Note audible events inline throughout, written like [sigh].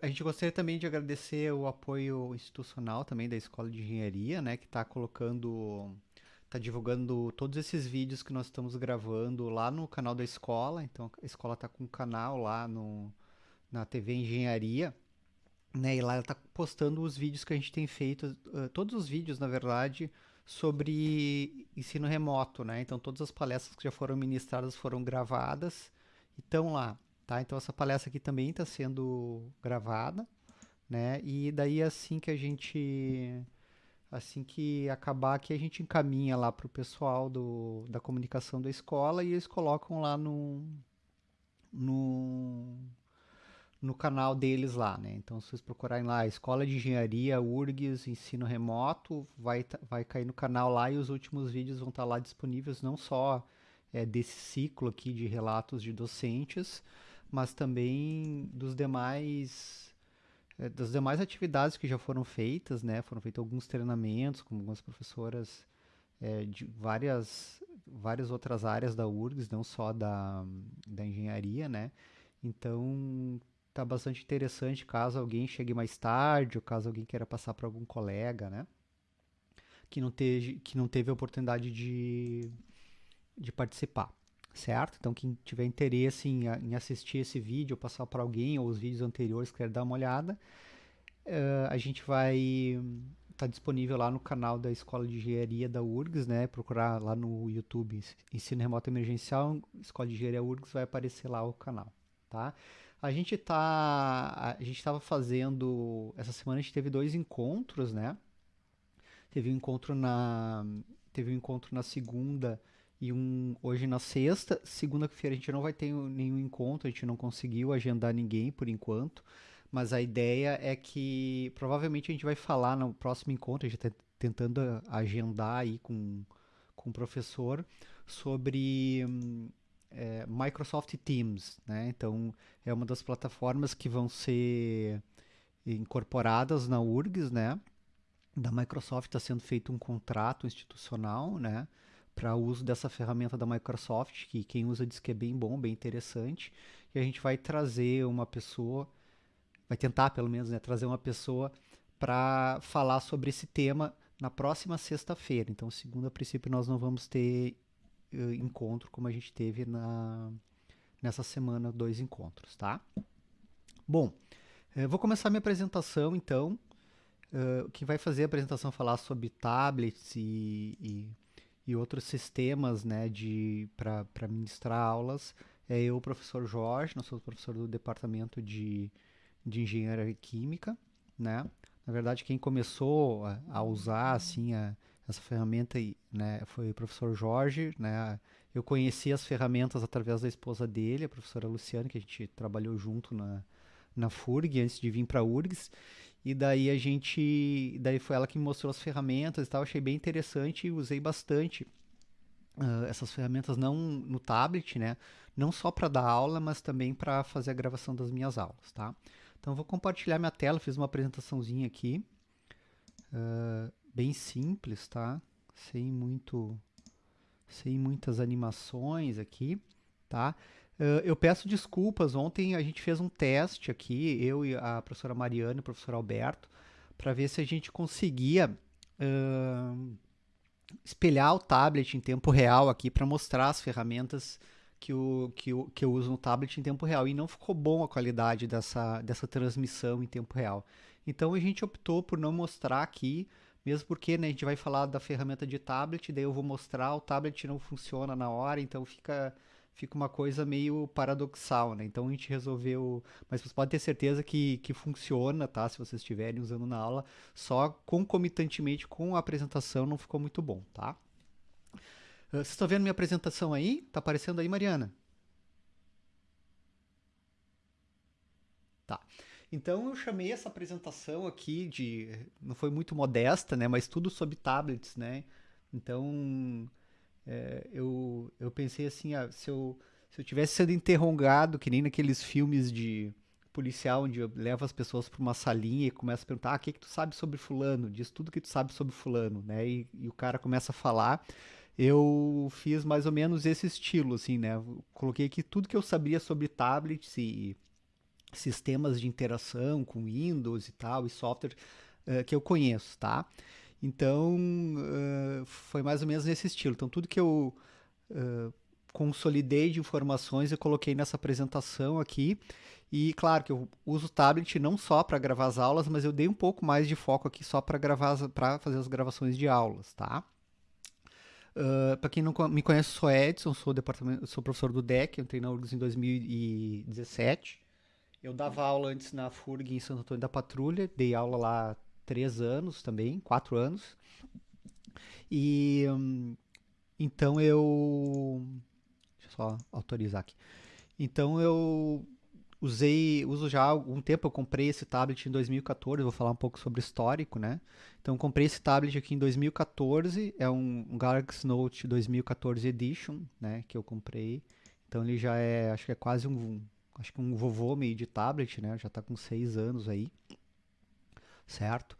A gente gostaria também de agradecer o apoio institucional também da Escola de Engenharia, né, que está colocando, está divulgando todos esses vídeos que nós estamos gravando lá no canal da escola. Então a escola está com um canal lá no, na TV Engenharia, né, e lá ela está postando os vídeos que a gente tem feito, todos os vídeos, na verdade, sobre ensino remoto, né? Então todas as palestras que já foram ministradas foram gravadas e estão lá. Tá? Então essa palestra aqui também está sendo gravada, né? E daí assim que a gente assim que acabar aqui a gente encaminha lá para o pessoal do, da comunicação da escola e eles colocam lá no, no, no canal deles lá, né? Então se vocês procurarem lá Escola de Engenharia URGS Ensino Remoto, vai, vai cair no canal lá e os últimos vídeos vão estar tá lá disponíveis não só é, desse ciclo aqui de relatos de docentes, mas também dos demais eh, das demais atividades que já foram feitas, né? Foram feitos alguns treinamentos com algumas professoras é, de várias várias outras áreas da URGS, não só da, da engenharia, né? Então tá bastante interessante caso alguém chegue mais tarde, ou caso alguém queira passar para algum colega, né? Que não teve, que não teve a oportunidade de, de participar certo? Então, quem tiver interesse em, em assistir esse vídeo, passar para alguém, ou os vídeos anteriores, quer dar uma olhada, uh, a gente vai estar tá disponível lá no canal da Escola de Engenharia da URGS, né? Procurar lá no YouTube Ensino Remoto Emergencial, Escola de Engenharia URGS, vai aparecer lá o canal, tá? A gente tá, a gente estava fazendo, essa semana a gente teve dois encontros, né? Teve um encontro na, teve um encontro na segunda, e um hoje na sexta. Segunda-feira a gente não vai ter nenhum encontro, a gente não conseguiu agendar ninguém por enquanto. Mas a ideia é que provavelmente a gente vai falar no próximo encontro, a gente está tentando agendar aí com, com o professor sobre é, Microsoft Teams, né? Então é uma das plataformas que vão ser incorporadas na URGS, né? Da Microsoft está sendo feito um contrato institucional, né? Para uso dessa ferramenta da Microsoft, que quem usa diz que é bem bom, bem interessante. E a gente vai trazer uma pessoa, vai tentar pelo menos, né, trazer uma pessoa para falar sobre esse tema na próxima sexta-feira. Então, segundo a princípio, nós não vamos ter uh, encontro como a gente teve na, nessa semana, dois encontros, tá? Bom, eu vou começar minha apresentação, então. Uh, que vai fazer a apresentação falar sobre tablets e, e e outros sistemas né, para ministrar aulas. É eu, professor Jorge, nós somos professor do departamento de, de engenharia química, né? Na verdade, quem começou a, a usar assim a, essa ferramenta né, foi o professor Jorge, né? Eu conheci as ferramentas através da esposa dele, a professora Luciana, que a gente trabalhou junto na, na FURG antes de vir para a URGS. E daí a gente. Daí foi ela que me mostrou as ferramentas e tal. Achei bem interessante e usei bastante uh, essas ferramentas não no tablet, né? Não só para dar aula, mas também para fazer a gravação das minhas aulas, tá? Então vou compartilhar minha tela, fiz uma apresentaçãozinha aqui. Uh, bem simples, tá? Sem muito. Sem muitas animações aqui, tá? Uh, eu peço desculpas. Ontem a gente fez um teste aqui, eu e a professora Mariana e o professor Alberto, para ver se a gente conseguia uh, espelhar o tablet em tempo real aqui para mostrar as ferramentas que, o, que, o, que eu uso no tablet em tempo real. E não ficou bom a qualidade dessa, dessa transmissão em tempo real. Então a gente optou por não mostrar aqui, mesmo porque né, a gente vai falar da ferramenta de tablet, daí eu vou mostrar, o tablet não funciona na hora, então fica fica uma coisa meio paradoxal, né? Então a gente resolveu, mas vocês podem ter certeza que, que funciona, tá? Se vocês estiverem usando na aula, só concomitantemente com a apresentação não ficou muito bom, tá? Uh, vocês estão vendo minha apresentação aí? Tá aparecendo aí, Mariana? Tá. Então eu chamei essa apresentação aqui de, não foi muito modesta, né? Mas tudo sobre tablets, né? Então é, eu, eu pensei assim, ah, se, eu, se eu tivesse sido interrogado, que nem naqueles filmes de policial, onde leva as pessoas para uma salinha e começa a perguntar, ah, o que, que tu sabe sobre fulano? Diz tudo que tu sabe sobre fulano, né? E, e o cara começa a falar. Eu fiz mais ou menos esse estilo, assim, né? coloquei aqui tudo que eu sabia sobre tablets e, sistemas de interação com Windows e tal, e software uh, que eu conheço, tá? Então, uh, foi mais ou menos nesse estilo. Então, tudo que eu uh, consolidei de informações eu coloquei nessa apresentação aqui. E claro que eu uso o tablet não só para gravar as aulas, mas eu dei um pouco mais de foco aqui só para gravar para fazer as gravações de aulas, tá? Uh, para quem não me conhece, sou Edson, sou, departamento, sou professor do DEC, entrei na URGS em 2017. Eu dava aula antes na FURG em Santo Antônio da Patrulha, dei aula lá três anos também, quatro anos. E um, então eu. Deixa eu só autorizar aqui. Então eu usei, uso já há algum tempo, eu comprei esse tablet em 2014, vou falar um pouco sobre histórico, né? Então comprei esse tablet aqui em 2014, é um, Galaxy Note 2014 Edition, né, que eu comprei. Então ele já é, acho que é quase um, acho que um vovô meio de tablet, né? Já está com seis anos aí, certo?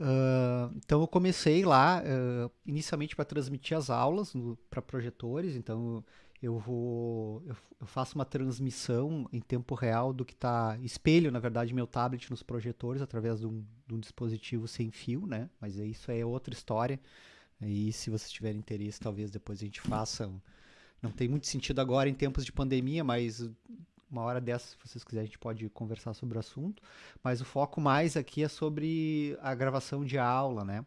Uh, então eu comecei lá uh, inicialmente para transmitir as aulas para projetores, então eu vou eu, eu, faço uma transmissão em tempo real do que está espelho na verdade meu tablet nos projetores através de um, de um, dispositivo sem fio né mas isso é outra história e se vocês tiverem interesse talvez depois a gente faça não tem muito sentido agora em tempos de pandemia mas uma hora dessa se vocês quiserem a gente pode conversar sobre o assunto mas o foco mais aqui é sobre a gravação de aula né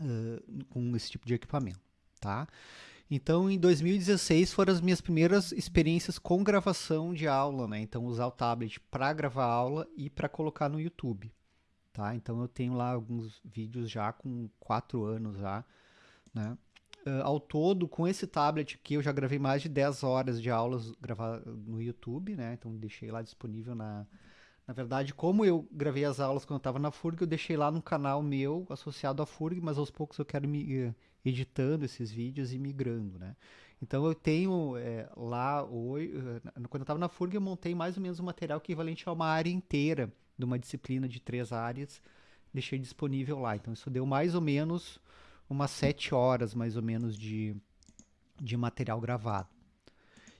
uh, com esse tipo de equipamento tá então, em 2016 foram as minhas primeiras experiências com gravação de aula, né? Então, usar o tablet para gravar aula e para colocar no YouTube, tá? Então, eu tenho lá alguns vídeos já com quatro anos já, né? Uh, ao todo, com esse tablet aqui, eu já gravei mais de 10 horas de aulas gravar no YouTube, né? Então, deixei lá disponível na... Na verdade, como eu gravei as aulas quando eu estava na FURG, eu deixei lá no canal meu associado à FURG, mas aos poucos eu quero me editando esses vídeos e migrando, né? Então eu tenho é, lá, eh, quando eu estava na FURG, eu montei mais ou menos um material equivalente a uma área inteira de uma disciplina de três áreas, deixei disponível lá. Então isso deu mais ou menos umas sete horas, mais ou menos, de, de material gravado.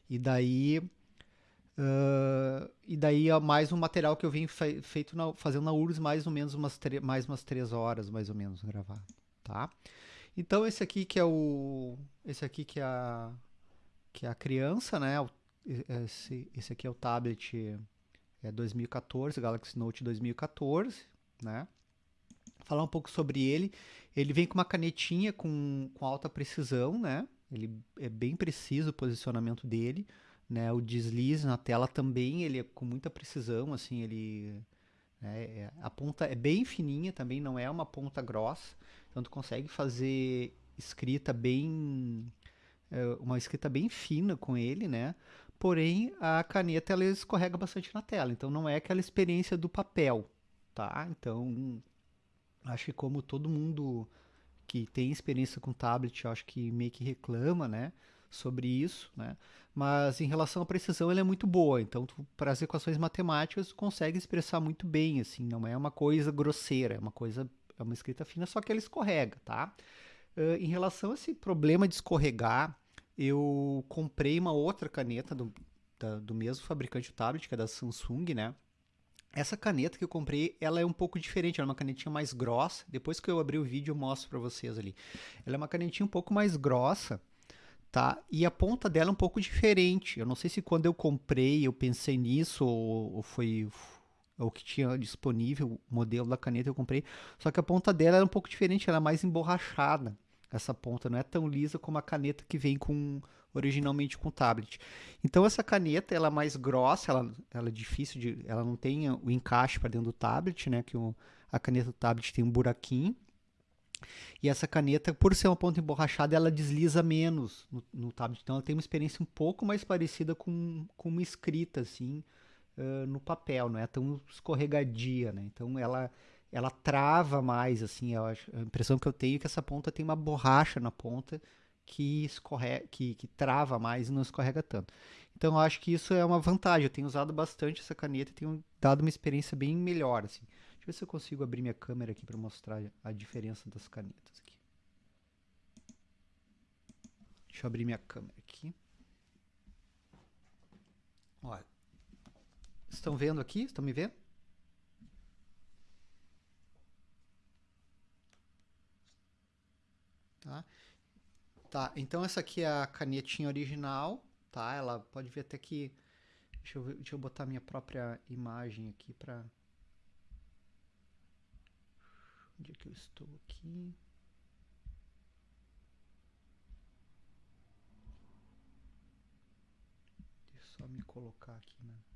E daí, uh, e daí mais um material que eu vim fe feito na, fazendo na URSS, mais ou menos umas mais umas três horas, mais ou menos, gravado, tá? Então esse aqui que é o esse aqui que é a que é a criança, né? Esse, esse aqui é o tablet é 2014, Galaxy Note 2014, né? Falar um pouco sobre ele. Ele vem com uma canetinha com, com alta precisão, né? Ele é bem preciso o posicionamento dele, né? O deslize na tela também, ele é com muita precisão, assim, ele é, a ponta é bem fininha também, não é uma ponta grossa. Então tu consegue fazer escrita bem é, uma escrita bem fina com ele, né? Porém, a caneta ela escorrega bastante na tela, então não é aquela experiência do papel, tá? Então, acho que como todo mundo que tem experiência com tablet, acho que meio que reclama, né, sobre isso, né? Mas em relação à precisão, ela é muito boa. Então, para as equações matemáticas, tu consegue expressar muito bem, assim, não é uma coisa grosseira, é uma coisa é uma escrita fina, só que ela escorrega, tá? Uh, em relação a esse problema de escorregar, eu comprei uma outra caneta do, da, do mesmo fabricante do tablet, que é da Samsung, né? Essa caneta que eu comprei, ela é um pouco diferente, ela é uma canetinha mais grossa. Depois que eu abrir o vídeo, eu mostro para vocês ali. Ela é uma canetinha um pouco mais grossa, tá? E a ponta dela é um pouco diferente. Eu não sei se quando eu comprei eu pensei nisso ou, ou foi o que tinha disponível, o modelo da caneta eu comprei, só que a ponta dela era um pouco diferente, ela é mais emborrachada. Essa ponta não é tão lisa como a caneta que vem com originalmente com tablet. Então essa caneta ela é mais grossa, ela, ela é difícil de, ela não tem o encaixe para dentro do tablet, né? Que o, a caneta do tablet tem um buraquinho. E essa caneta, por ser uma ponta emborrachada, ela desliza menos no, no tablet. Então ela tem uma experiência um pouco mais parecida com, com uma escrita, assim, uh, no papel, não é tão escorregadia, né? Então ela ela trava mais, assim, a impressão que eu tenho é que essa ponta tem uma borracha na ponta que, escorre, que, que trava mais e não escorrega tanto. Então eu acho que isso é uma vantagem. Eu tenho usado bastante essa caneta e tenho dado uma experiência bem melhor, assim. Deixa eu ver se eu consigo abrir minha câmera aqui para mostrar a diferença das canetas aqui. Deixa eu abrir minha câmera aqui. Olha, Estão vendo aqui? Estão me vendo? Tá? Tá, então essa aqui é a canetinha original, tá? Ela pode ver até que... Deixa eu, ver, deixa eu botar minha própria imagem aqui para... Onde é que eu estou aqui? Deixa eu só me colocar aqui, né?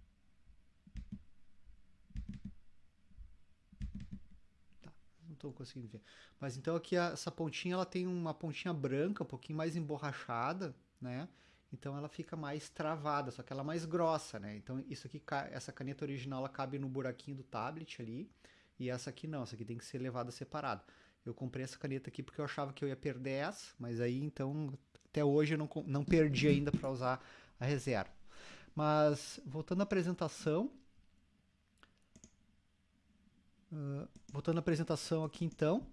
Estou conseguindo ver. Mas então aqui a, essa pontinha ela tem uma pontinha branca, um pouquinho mais emborrachada, né? Então ela fica mais travada, só que ela é mais grossa, né? Então isso aqui, essa caneta original ela cabe no buraquinho do tablet ali, e essa aqui não, essa aqui tem que ser levada separada. Eu comprei essa caneta aqui porque eu achava que eu ia perder essa, mas aí então até hoje eu não, não perdi ainda para usar a reserva. Mas voltando à apresentação, Uh, voltando à apresentação aqui então.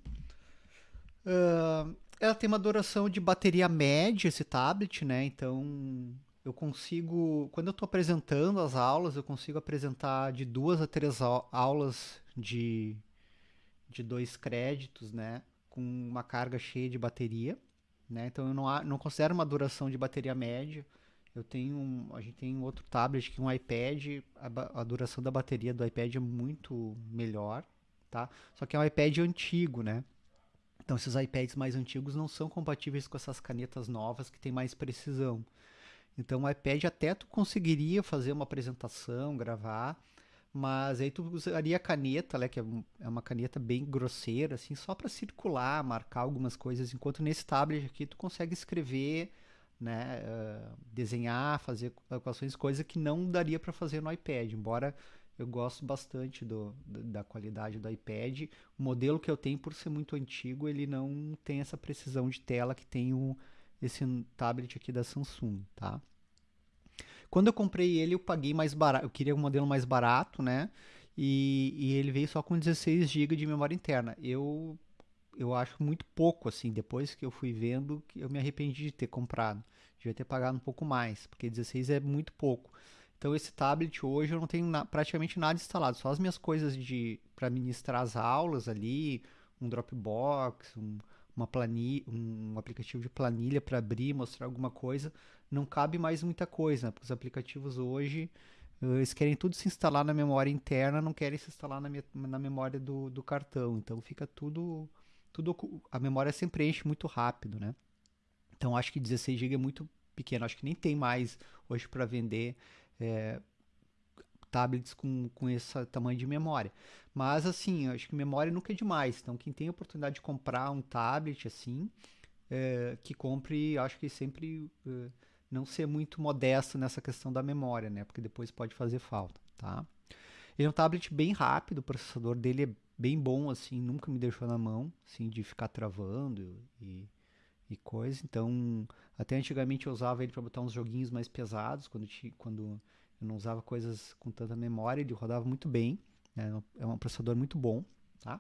Uh, ela tem uma duração de bateria média, esse tablet, né? Então eu consigo, quando eu estou apresentando as aulas, eu consigo apresentar de duas a três aulas de, de dois créditos, né? Com uma carga cheia de bateria, né? Então eu não, não considero uma duração de bateria média. Eu tenho, um, a gente tem outro tablet que é um iPad, a, a, duração da bateria do iPad é muito melhor, tá? Só que é um iPad antigo, né? Então esses iPads mais antigos não são compatíveis com essas canetas novas que tem mais precisão. Então o iPad até tu conseguiria fazer uma apresentação, gravar, mas aí tu usaria a caneta, né, que é, é uma caneta bem grosseira, assim, só para circular, marcar algumas coisas, enquanto nesse tablet aqui tu consegue escrever né, uh, desenhar, fazer equações, coisa que não daria para fazer no iPad, embora eu gosto bastante do, da qualidade do iPad. O modelo que eu tenho, por ser muito antigo, ele não tem essa precisão de tela que tem o, esse tablet aqui da Samsung, tá? Quando eu comprei ele, eu paguei mais barato, eu queria um modelo mais barato, né? E, e ele veio só com 16 GB de memória interna. Eu eu acho muito pouco, assim, depois que eu fui vendo, eu me arrependi de ter comprado. Devia ter pagado um pouco mais, porque 16 é muito pouco. Então esse tablet hoje eu não tenho na, praticamente nada instalado, só as minhas coisas de para ministrar as aulas ali, um Dropbox, um, uma planilha, um aplicativo de planilha para abrir, mostrar alguma coisa. Não cabe mais muita coisa, né? porque os aplicativos hoje eles querem tudo se instalar na memória interna, não querem se instalar na, na memória do, do cartão. Então fica tudo tudo a memória sempre enche muito rápido, né? Então acho que 16 GB é muito pequeno, acho que nem tem mais hoje para vender é, tablets com, com esse tamanho de memória. Mas assim, acho que memória nunca é demais. Então quem tem a oportunidade de comprar um tablet assim, é, que compre, acho que sempre é, não ser muito modesto nessa questão da memória, né? Porque depois pode fazer falta, tá? Ele é um tablet bem rápido, o processador dele é bem bom, assim, nunca me deixou na mão, assim, de ficar travando e, e coisa. Então, até antigamente eu usava ele para botar uns joguinhos mais pesados, quando, quando eu não usava coisas com tanta memória, ele rodava muito bem, né? é um processador muito bom, tá?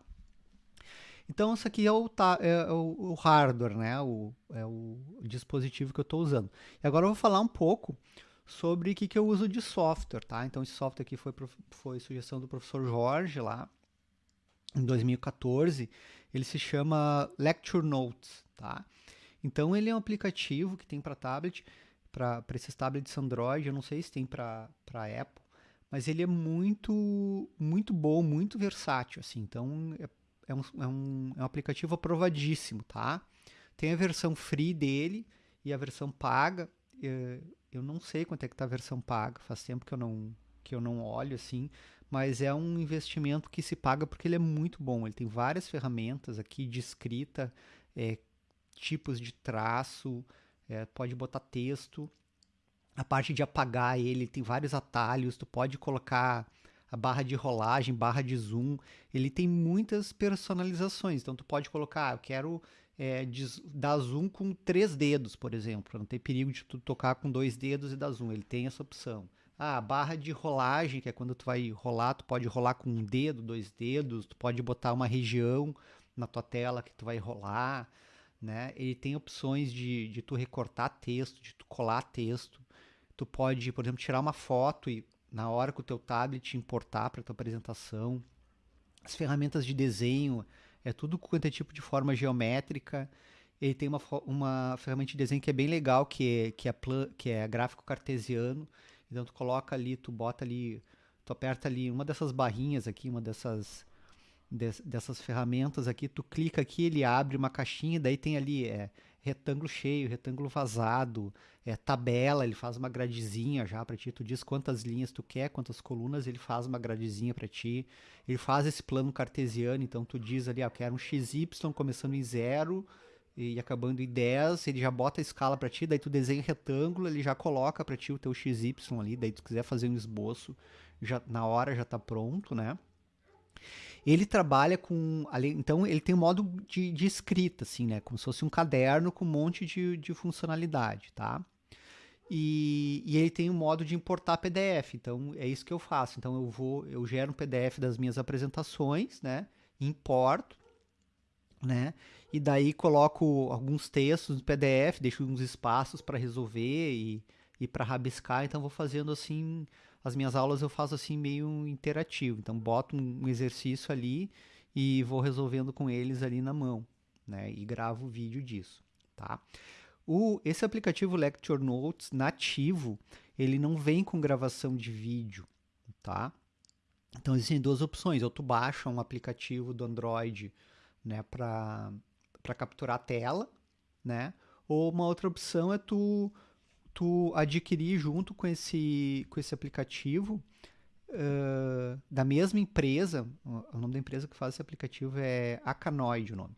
Então, isso aqui é o, é o, o hardware, né? O, é o dispositivo que eu estou usando. E agora eu vou falar um pouco sobre o que, que eu uso de software, tá? Então, esse software aqui foi, foi sugestão do professor Jorge lá, em 2014. Ele se chama Lecture Notes, tá? Então, ele é um aplicativo que tem para tablet, para esses tablets Android, eu não sei se tem para Apple, mas ele é muito, muito bom, muito versátil, assim. Então, é, é, um, é, um, é um aplicativo aprovadíssimo, tá? Tem a versão free dele e a versão paga. É, eu não sei quanto é que tá a versão paga, faz tempo que eu não que eu não olho assim, mas é um investimento que se paga porque ele é muito bom. Ele tem várias ferramentas aqui de escrita, é, tipos de traço, é, pode botar texto. A parte de apagar ele tem vários atalhos, tu pode colocar a barra de rolagem, barra de zoom. Ele tem muitas personalizações, então tu pode colocar, ah, eu quero é, dar zoom com três dedos, por exemplo. Não tem perigo de tu tocar com dois dedos e dar zoom. Ele tem essa opção. Ah, barra de rolagem, que é quando tu vai rolar, tu pode rolar com um dedo, dois dedos, tu pode botar uma região na tua tela que tu vai rolar, né? Ele tem opções de, de tu recortar texto, de tu colar texto. Tu pode, por exemplo, tirar uma foto e na hora com o teu tablet importar para tua apresentação. As ferramentas de desenho, é tudo quanto é tipo de forma geométrica. Ele tem uma, uma ferramenta de desenho que é bem legal, que é, que é, plan, que é gráfico cartesiano. Então tu coloca ali, tu bota ali, tu aperta ali uma dessas barrinhas aqui, uma dessas dessas ferramentas aqui, tu clica aqui, ele abre uma caixinha, daí tem ali é, retângulo cheio, retângulo vazado, é, tabela, ele faz uma gradezinha já para ti, tu diz quantas linhas tu quer, quantas colunas, ele faz uma gradezinha para ti, ele faz esse plano cartesiano, então tu diz ali, ah, eu quero um XY começando em zero e acabando em 10, ele já bota a escala para ti, daí tu desenha retângulo, ele já coloca para ti o teu XY ali, daí tu quiser fazer um esboço, já na hora já tá pronto, né? Ele trabalha com. Então, ele tem um modo de, de escrita, assim, né? Como se fosse um caderno com um monte de, de funcionalidade, tá? E, e, ele tem um modo de importar PDF. Então, é isso que eu faço. Então, eu vou, eu gero um PDF das minhas apresentações, né? Importo, né? E daí coloco alguns textos no PDF, deixo uns espaços para resolver e, e para rabiscar. Então, vou fazendo assim as minhas aulas eu faço assim meio interativo. Então boto um exercício ali e vou resolvendo com eles ali na mão, né? E gravo o vídeo disso, tá? O, esse aplicativo Lecture Notes nativo, ele não vem com gravação de vídeo, tá? Então existem duas opções, ou tu baixa um aplicativo do Android, né, para capturar a tela, né? Ou uma outra opção é tu tu adquirir junto com esse, com esse aplicativo uh, da mesma empresa, o nome da empresa que faz esse aplicativo é Acanoid o nome,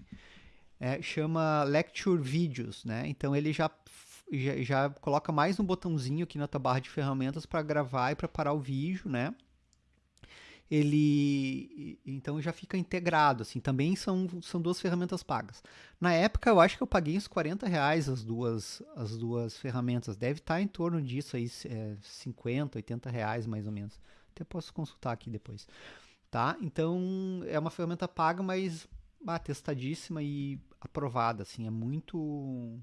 é, chama Lecture Videos, né? Então ele já, já, já coloca mais um botãozinho aqui na tua barra de ferramentas para gravar e preparar o vídeo, né? Ele então já fica integrado, assim, também são, são duas ferramentas pagas. Na época eu acho que eu paguei uns 40 reais as duas, as duas ferramentas, deve estar em torno disso aí, é, 50, 80 reais mais ou menos, até posso consultar aqui depois, tá? Então é uma ferramenta paga, mas ah, testadíssima e aprovada, assim, é muito,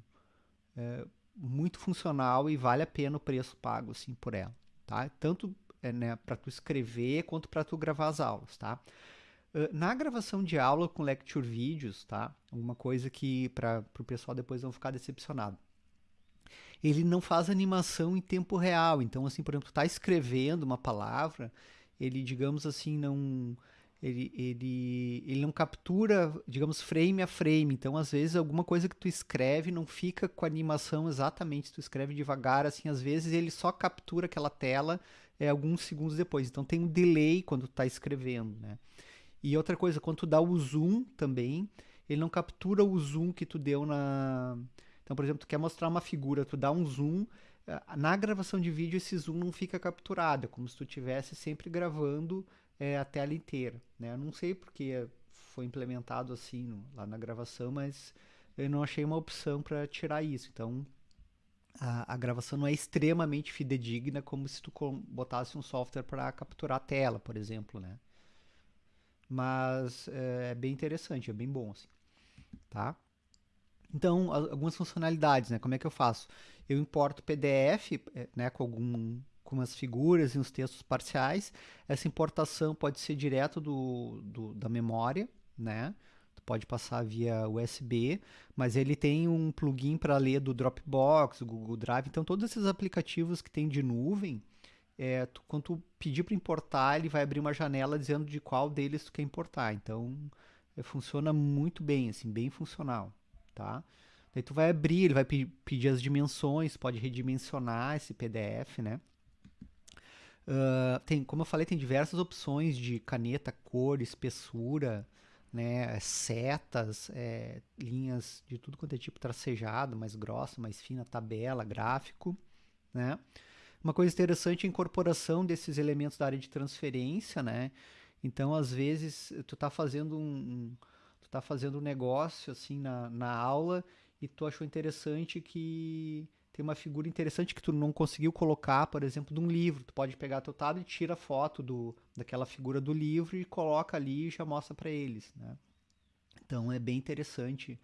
é, muito funcional e vale a pena o preço pago, assim, por ela, tá? Tanto né, para tu escrever quanto para tu gravar as aulas, tá? Na gravação de aula com lecture vídeos, tá? Uma coisa que para o pessoal depois não ficar decepcionado. Ele não faz animação em tempo real. Então, assim, por exemplo, tu tá escrevendo uma palavra, ele, digamos assim, não ele, ele, ele não captura, digamos, frame a frame. Então, às vezes, alguma coisa que tu escreve não fica com a animação exatamente. Tu escreve devagar, assim, às vezes ele só captura aquela tela é, alguns segundos depois. Então tem um delay quando está escrevendo, né? E outra coisa, quando tu dá o zoom também, ele não captura o zoom que tu deu na... Então, por exemplo, tu quer mostrar uma figura, tu dá um zoom, eh, na gravação de vídeo esse zoom não fica capturado, é como se tu estivesse sempre gravando é, a tela inteira, né? Eu não sei porque foi implementado assim no, lá na gravação, mas eu não achei uma opção para tirar isso. Então, a, a, gravação não é extremamente fidedigna como se tu botasse um software para capturar a tela, por exemplo, né? Mas é, é, bem interessante, é bem bom, assim, tá? Então, algumas funcionalidades, né? Como é que eu faço? Eu importo PDF, é, né, com algum com as figuras e os textos parciais. Essa importação pode ser direto do, do da memória, né? Pode passar via USB, mas ele tem um plugin para ler do Dropbox, do Google Drive. Então, todos esses aplicativos que tem de nuvem, é, tu, quando tu pedir para importar, ele vai abrir uma janela dizendo de qual deles tu quer importar. Então, é, funciona muito bem, assim, bem funcional, tá? Daí tu vai abrir, ele vai pe pedir as dimensões, pode redimensionar esse PDF, né? Uh, tem, como eu falei, tem diversas opções de caneta, cor, espessura, né, setas, é, linhas de tudo quanto é tipo tracejado, mais grossa, mais fina, tabela, gráfico, né? Uma coisa interessante é a incorporação desses elementos da área de transferência, né? Então, às vezes, tu tá fazendo um, tu tá fazendo um negócio assim na, na aula e tu achou interessante que tem uma figura interessante que tu não conseguiu colocar, por exemplo, de um livro. Tu pode pegar teu tablet, tira foto do, daquela figura do livro e coloca ali e já mostra para eles, né? Então é bem interessante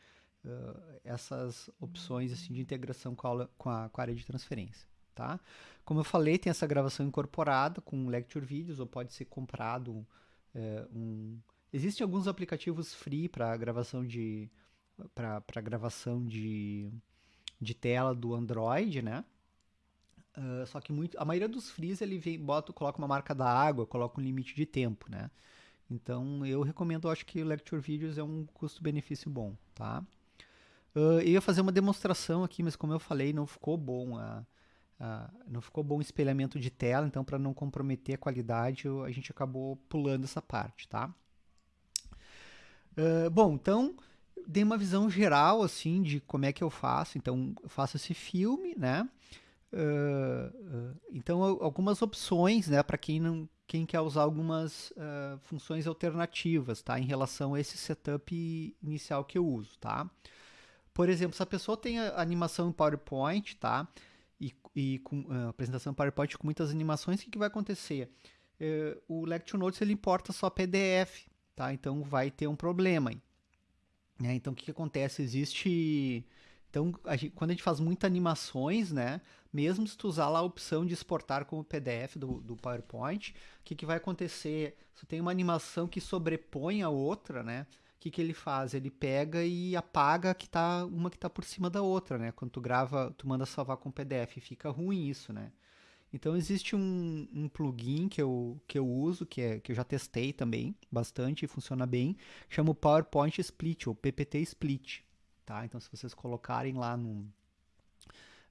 uh, essas opções assim de integração com a, aula, com a, com a área de transferência, tá? Como eu falei, tem essa gravação incorporada com Lecture Videos, ou pode ser comprado um... Existem alguns aplicativos free para gravação de para gravação de, de tela do Android, né? Uh, só que muito, a maioria dos frees ele vem, bota, coloca uma marca da água, coloca um limite de tempo, né? Então eu recomendo, acho que o Lecture Videos é um custo-benefício bom, tá? Uh, eu ia fazer uma demonstração aqui, mas como eu falei, não ficou bom a, a não ficou bom o espelhamento de tela, então para não comprometer a qualidade, eu, a gente acabou pulando essa parte, tá? Uh, bom, então dei uma visão geral assim de como é que eu faço. Então eu faço esse filme, né? Uh, então algumas opções, né, para quem não quem quer usar algumas uh, funções alternativas, tá? Em relação a esse setup inicial que eu uso, tá? Por exemplo, se a pessoa tem a animação em PowerPoint, tá? E, e com uh, apresentação em PowerPoint com muitas animações, o que, que vai acontecer? Uh, o Lecture Notes ele importa só PDF, tá? Então vai ter um problema. Né? Então o que, que acontece? Existe então, a gente, quando a gente faz muitas animações, né? Mesmo se tu usar lá a opção de exportar como PDF do, do PowerPoint, o que, que vai acontecer? Se tem uma animação que sobrepõe a outra, né? O que, que ele faz? Ele pega e apaga que tá, uma que está por cima da outra, né? Quando tu grava, tu manda salvar com PDF, fica ruim isso, né? Então existe um, um, plugin que eu, que eu uso, que, é, que eu já testei também bastante e funciona bem, chama o PowerPoint Split, ou PPT Split tá? Então, se vocês colocarem lá no,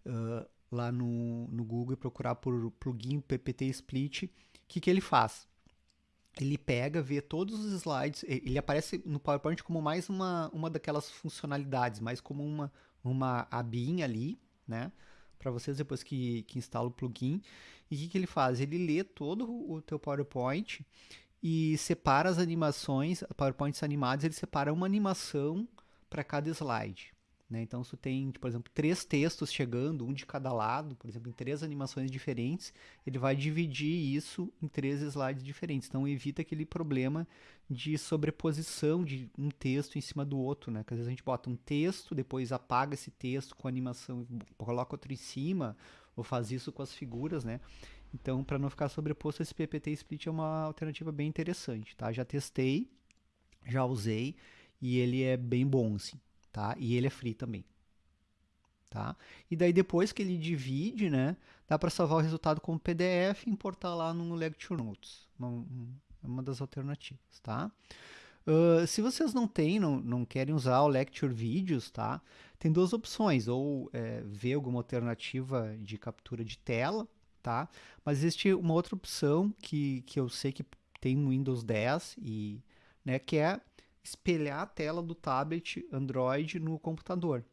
uh, lá no, no Google e procurar por plugin PPT Split, o que, que ele faz? Ele pega, vê todos os slides, ele aparece no PowerPoint como mais uma, uma daquelas funcionalidades, mais como uma, uma abinha ali, né? Para vocês depois que, que instala o plugin. E o que, que ele faz? Ele lê todo o teu PowerPoint e separa as animações, PowerPoints animados, ele separa uma animação para cada slide. Né? Então, se tem, por exemplo, três textos chegando, um de cada lado, por exemplo, em três animações diferentes, ele vai dividir isso em três slides diferentes. Então, evita aquele problema de sobreposição de um texto em cima do outro. Né? Porque às vezes a gente bota um texto, depois apaga esse texto com animação, coloca outro em cima, ou faz isso com as figuras. Né? Então, para não ficar sobreposto, esse PPT Split é uma alternativa bem interessante. Tá? Já testei, já usei e ele é bem bom, assim, tá? E ele é free também, tá? E daí depois que ele divide, né, dá para salvar o resultado como PDF e importar lá no Lecture Notes, uma, uma das alternativas, tá? Uh, se vocês não têm, não, não querem usar o Lecture Videos, tá? Tem duas opções, ou é, ver alguma alternativa de captura de tela, tá? Mas existe uma outra opção que, que eu sei que tem no Windows 10 e, né, que é espelhar a tela do tablet Android no computador.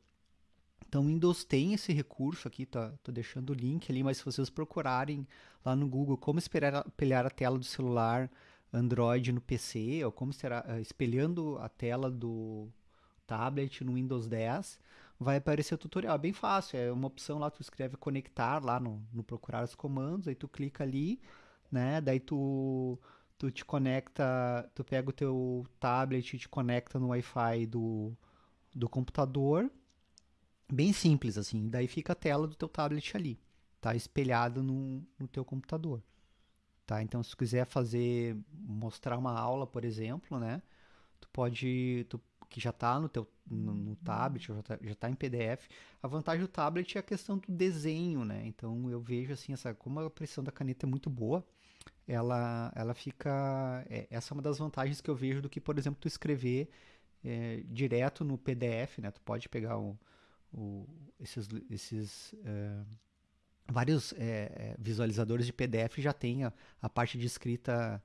Então, o Windows tem esse recurso aqui, tá, tô deixando o link ali, mas se vocês procurarem lá no Google como espelhar, a tela do celular Android no PC, ou como será, eh, espelhando a tela do tablet no Windows 10, vai aparecer o tutorial. É bem fácil, é uma opção lá, tu escreve conectar lá no, no procurar os comandos, aí tu clica ali, né, daí tu tu te conecta, tu pega o teu tablet e te conecta no Wi-Fi do, do computador, bem simples assim, daí fica a tela do teu tablet ali, tá espelhada no, no teu computador, tá? Então se tu quiser fazer, mostrar uma aula, por exemplo, né, tu pode, tu, que já está no teu no, no tablet, já está tá em PDF. A vantagem do tablet é a questão do desenho, né? Então eu vejo assim, essa, como a pressão da caneta é muito boa, ela, ela fica. É, essa é uma das vantagens que eu vejo do que, por exemplo, tu escrever é, direto no PDF, né? Tu pode pegar o, o esses, esses é, vários é, é, visualizadores de PDF já tem a, a parte de escrita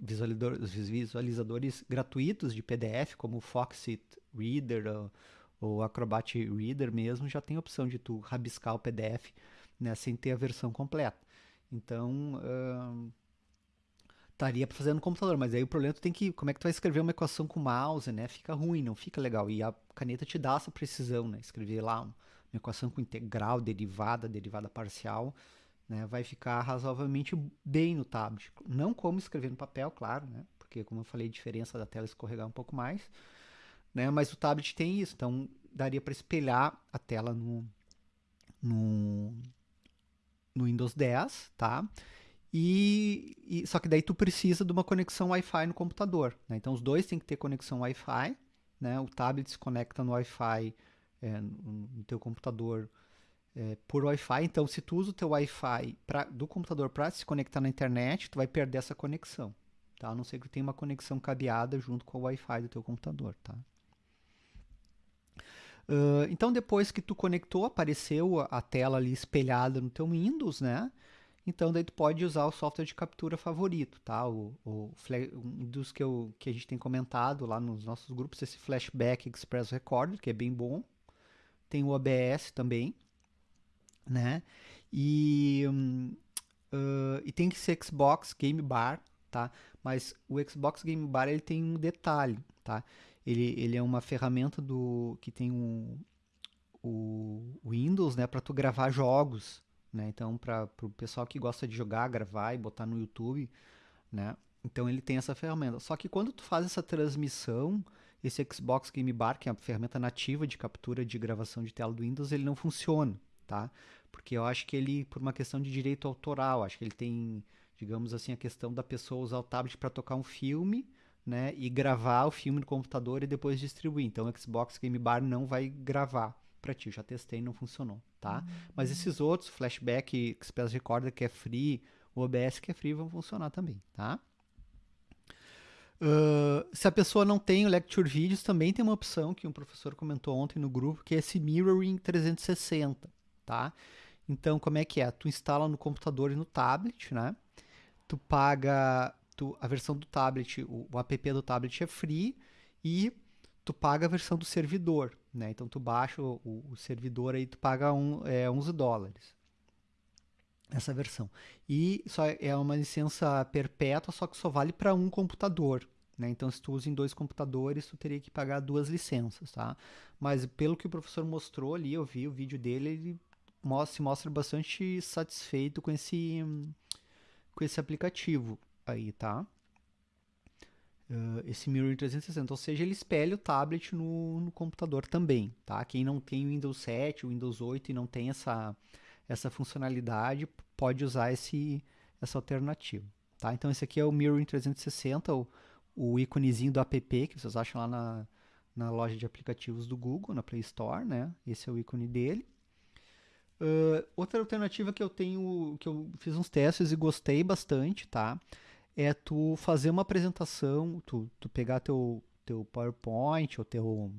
visualizador, visualizadores gratuitos de PDF, como o Foxit Reader ou, ou Acrobat Reader mesmo, já tem a opção de tu rabiscar o PDF né, sem ter a versão completa. Então, uh, estaria para fazer no computador, mas aí o problema é tu tem que, como é que tu vai escrever uma equação com mouse, né? Fica ruim, não fica legal. E a caneta te dá essa precisão, né? Escrever lá uma equação com integral, derivada, derivada parcial, né? Vai ficar razoavelmente bem no tablet. Não como escrever no papel, claro, né? Porque como eu falei, a diferença da tela escorregar um pouco mais, né? Mas o tablet tem isso, então daria para espelhar a tela no, no no Windows 10, tá? E, e, só que daí tu precisa de uma conexão Wi-Fi no computador. Né? Então os dois têm que ter conexão Wi-Fi. Né? O tablet se conecta no Wi-Fi é, no teu computador é, por Wi-Fi. Então se tu usa o teu Wi-Fi do computador para se conectar na internet, tu vai perder essa conexão. Tá? A não ser que tu tenha uma conexão cabeada junto com o Wi-Fi do teu computador. Tá? Uh, então depois que tu conectou, apareceu a, tela ali espelhada no teu Windows, né? Então daí tu pode usar o software de captura favorito, tá? O, o um dos que, eu, que a gente tem comentado lá nos nossos grupos, esse Flashback Express Recorder, que é bem bom. Tem o OBS também, né? E, uh, e tem esse Xbox Game Bar, tá? Mas o Xbox Game Bar ele tem um detalhe, tá? Ele, ele é uma ferramenta do que tem um, o Windows, né, para tu gravar jogos, né? Então, para o pessoal que gosta de jogar, gravar e botar no YouTube, né? Então ele tem essa ferramenta. Só que quando tu faz essa transmissão, esse Xbox Game Bar, que é a ferramenta nativa de captura de gravação de tela do Windows, ele não funciona, tá? Porque eu acho que ele, por uma questão de direito autoral, acho que ele tem, digamos assim, a questão da pessoa usar o tablet para tocar um filme, né, e gravar o filme no computador e depois distribuir. Então o Xbox Game Bar não vai gravar para ti. Eu já testei e não funcionou, tá? Uhum. Mas esses outros, Flashback, Express Recorder que é free, o OBS que é free vão funcionar também, tá? Uh, se a pessoa não tem o Lecture Videos, também tem uma opção que um professor comentou ontem no grupo, que é esse Mirroring 360, tá? Então, como é que é? Tu instala no computador e no tablet, né? Tu paga tu, a versão do tablet, o, o app do tablet é free e tu paga a versão do servidor, né? Então tu baixa o, o servidor aí, tu paga um, é, 11 dólares. Essa versão. E só é uma licença perpétua, só que só vale para um computador. Né? Então, se tu usa em dois computadores, tu teria que pagar duas licenças, tá? Mas pelo que o professor mostrou ali, eu vi o vídeo dele, ele mostra, se mostra bastante satisfeito com esse, com esse aplicativo aí, tá? uh, esse Mirror 360, ou seja, ele espelha o tablet no, no, computador também, tá? Quem não tem Windows 7, o Windows 8 e não tem essa, essa funcionalidade, pode usar esse, essa alternativa, tá? Então esse aqui é o Mirror 360, o, o íconezinho do app que vocês acham lá na, na loja de aplicativos do Google, na Play Store, né? Esse é o ícone dele. Uh, outra alternativa que eu tenho, que eu fiz uns testes e gostei bastante, tá? É tu fazer uma apresentação, tu, tu pegar teu, teu PowerPoint ou teu,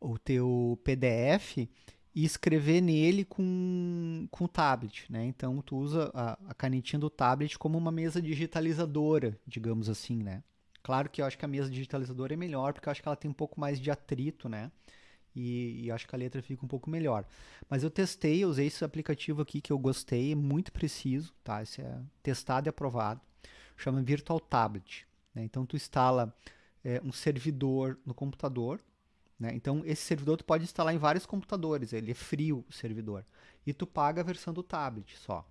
o teu PDF e escrever nele com, com o tablet, né? Então tu usa a, a, canetinha do tablet como uma mesa digitalizadora, digamos assim, né? Claro que eu acho que a mesa digitalizadora é melhor porque eu acho que ela tem um pouco mais de atrito, né? E, e acho que a letra fica um pouco melhor. Mas eu testei, usei esse aplicativo aqui que eu gostei, é muito preciso, tá? Esse é testado e aprovado. Chama Virtual Tablet. Né? Então tu instala é, um servidor no computador. Né? Então esse servidor tu pode instalar em vários computadores. Ele é frio o servidor. E tu paga a versão do tablet só.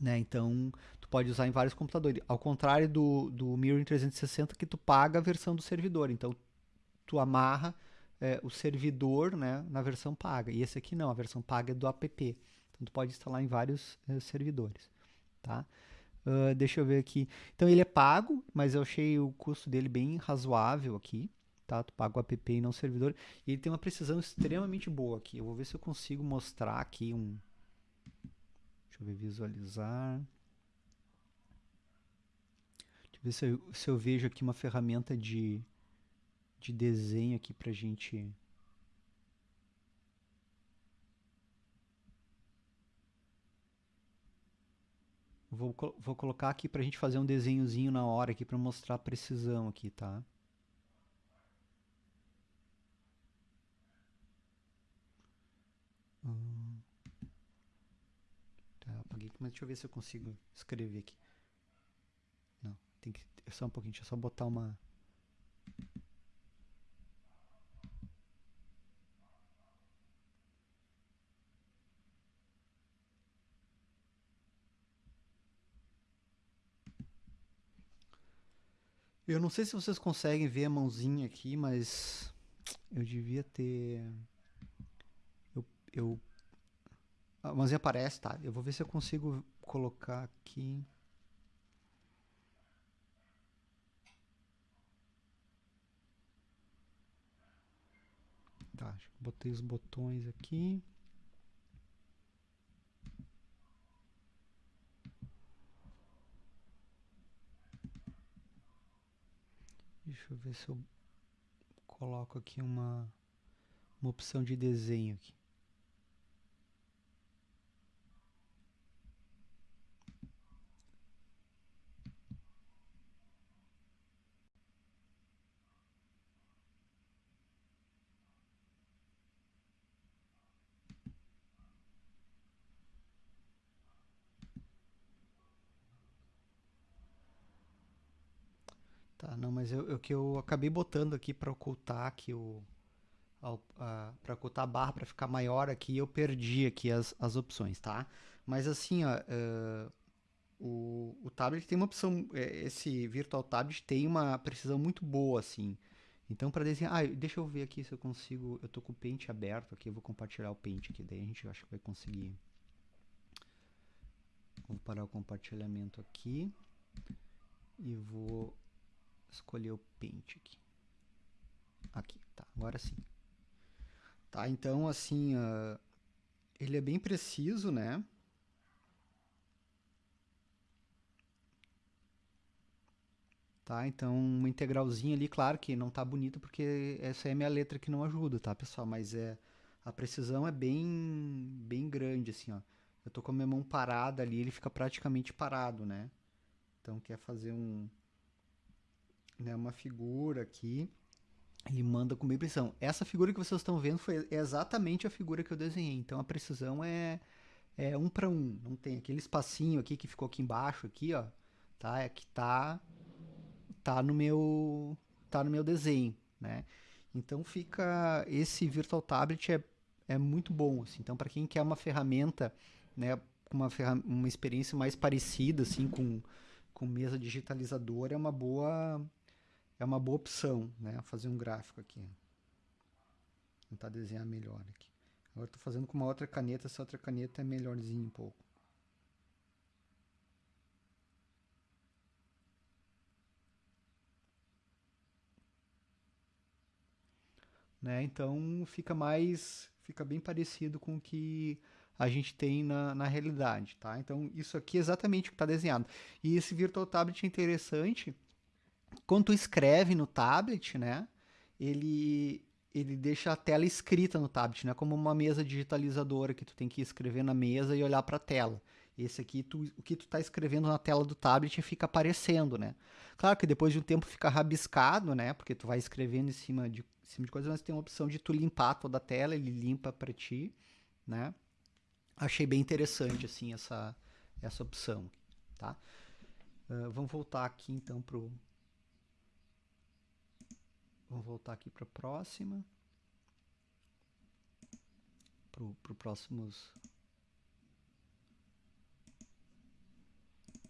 Né? Então tu pode usar em vários computadores. Ao contrário do, do Mirror 360 que tu paga a versão do servidor. Então tu amarra é, o servidor né, na versão paga. E esse aqui não, a versão paga é do app. Então tu pode instalar em vários é, servidores. Tá? Uh, deixa eu ver aqui. Então ele é pago, mas eu achei o custo dele bem razoável aqui. Tá? Tu paga o app e não o servidor. E ele tem uma precisão extremamente boa aqui. Eu vou ver se eu consigo mostrar aqui um. Deixa eu ver, visualizar. Deixa eu ver se eu, se eu vejo aqui uma ferramenta de, de desenho aqui pra gente Vou, vou colocar aqui para a gente fazer um desenhozinho na hora aqui para mostrar a precisão aqui, tá? Hum. Tá, apaguei aqui, mas deixa eu ver se eu consigo escrever aqui. Não, tem que... É só um pouquinho, deixa eu só botar uma... Eu não sei se vocês conseguem ver a mãozinha aqui, mas eu devia ter. Eu, eu A mãozinha aparece, tá? Eu vou ver se eu consigo colocar aqui. Tá, botei os botões aqui. Deixa eu ver se eu coloco aqui uma, uma opção de desenho aqui. Tá, não, mas eu, eu que eu acabei botando aqui para ocultar aqui o para ocultar a barra para ficar maior aqui, eu perdi aqui as, as opções, tá? Mas assim, ó, uh, o, o tablet tem uma opção, é, esse Virtual Tablet tem uma precisão muito boa, assim. Então, para desenhar, ah, deixa eu ver aqui se eu consigo, eu tô com o Paint aberto aqui, eu vou compartilhar o Paint aqui, daí a gente acho que vai conseguir. Vou parar o compartilhamento aqui e vou escolher o Paint aqui. Aqui, tá, agora sim. Tá, então assim, uh, ele é bem preciso, né? Tá, então uma integralzinha ali, claro que não tá bonito porque essa é a minha letra que não ajuda, tá, pessoal? Mas é a precisão é bem bem grande assim, ó. Eu tô com a minha mão parada ali, ele fica praticamente parado, né? Então quer fazer um né, uma figura aqui e manda com bem precisão. Essa figura que vocês estão vendo foi exatamente a figura que eu desenhei. Então a precisão é, é um para um. Não tem aquele espacinho aqui que ficou aqui embaixo aqui, ó, tá? É que tá tá no meu tá no meu desenho, né? Então fica esse Virtual Tablet é, é muito bom, assim. Então para quem quer uma ferramenta, né, uma uma experiência mais parecida assim com com mesa digitalizadora é uma boa é uma boa opção, né? Fazer um gráfico aqui. Tentar desenhar melhor aqui. Agora estou fazendo com uma outra caneta, essa outra caneta é melhorzinho um pouco. Né? Então fica mais, fica bem parecido com o que a gente tem na, na realidade, tá? Então isso aqui é exatamente o que está desenhado. E esse Virtual Tablet é interessante quando tu escreve no tablet, né, ele, ele deixa a tela escrita no tablet, né, como uma mesa digitalizadora que tu tem que escrever na mesa e olhar para a tela. Esse aqui, tu, o que tu está escrevendo na tela do tablet fica aparecendo, né? Claro que depois de um tempo fica rabiscado, né? Porque tu vai escrevendo em cima de, em cima de coisas, mas tem uma opção de tu limpar toda a tela, ele limpa para ti, né? Achei bem interessante, assim, essa, essa opção, tá? Uh, vamos voltar aqui, então, pro, Vamos voltar aqui para a próxima. Para os próximos.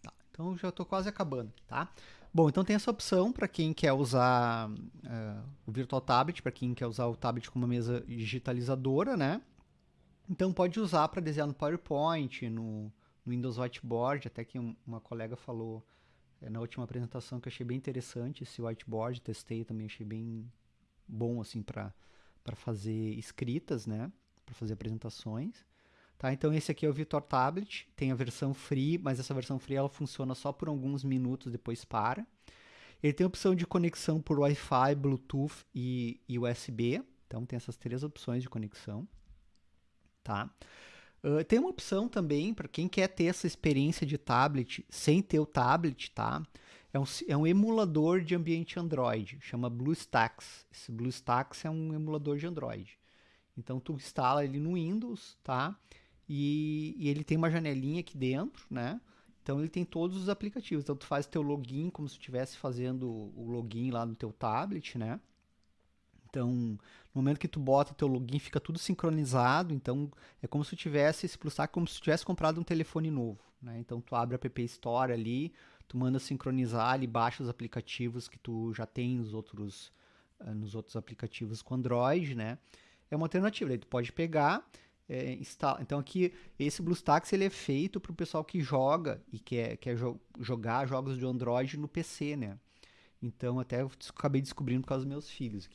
Tá, então já estou quase acabando, tá? Bom, então tem essa opção para quem quer usar uh, o Virtual Tablet, para quem quer usar o tablet como uma mesa digitalizadora, né? Então pode usar para desenhar no PowerPoint, no, no Windows Whiteboard, até que um, uma colega falou na última apresentação que achei bem interessante esse whiteboard, testei também, achei bem bom assim para fazer escritas, né, para fazer apresentações. Tá, então esse aqui é o Vitor Tablet, tem a versão free, mas essa versão free ela funciona só por alguns minutos, depois para. Ele tem a opção de conexão por Wi-Fi, Bluetooth e, e USB, então tem essas três opções de conexão, tá? Uh, tem uma opção também para quem quer ter essa experiência de tablet sem ter o tablet, tá? É um, é um emulador de ambiente Android, chama BlueStacks. Esse BlueStacks é um emulador de Android. Então tu instala ele no Windows, tá? E, e, ele tem uma janelinha aqui dentro, né? Então ele tem todos os aplicativos. Então tu faz teu login como se estivesse fazendo o login lá no teu tablet, né? Então, no momento que tu bota teu login, fica tudo sincronizado. Então, é como se tu tivesse esse Plustack, como se tu tivesse comprado um telefone novo. Né? Então, tu abre a App Store ali, tu manda sincronizar ali, baixa os aplicativos que tu já tem nos outros, uh, nos outros aplicativos com Android, né? É uma alternativa. Aí tu pode pegar é. Então aqui, esse BlueStacks ele é feito para o pessoal que joga e quer, quer jo jogar jogos de Android no PC, né? Então até eu acabei descobrindo por causa dos meus filhos.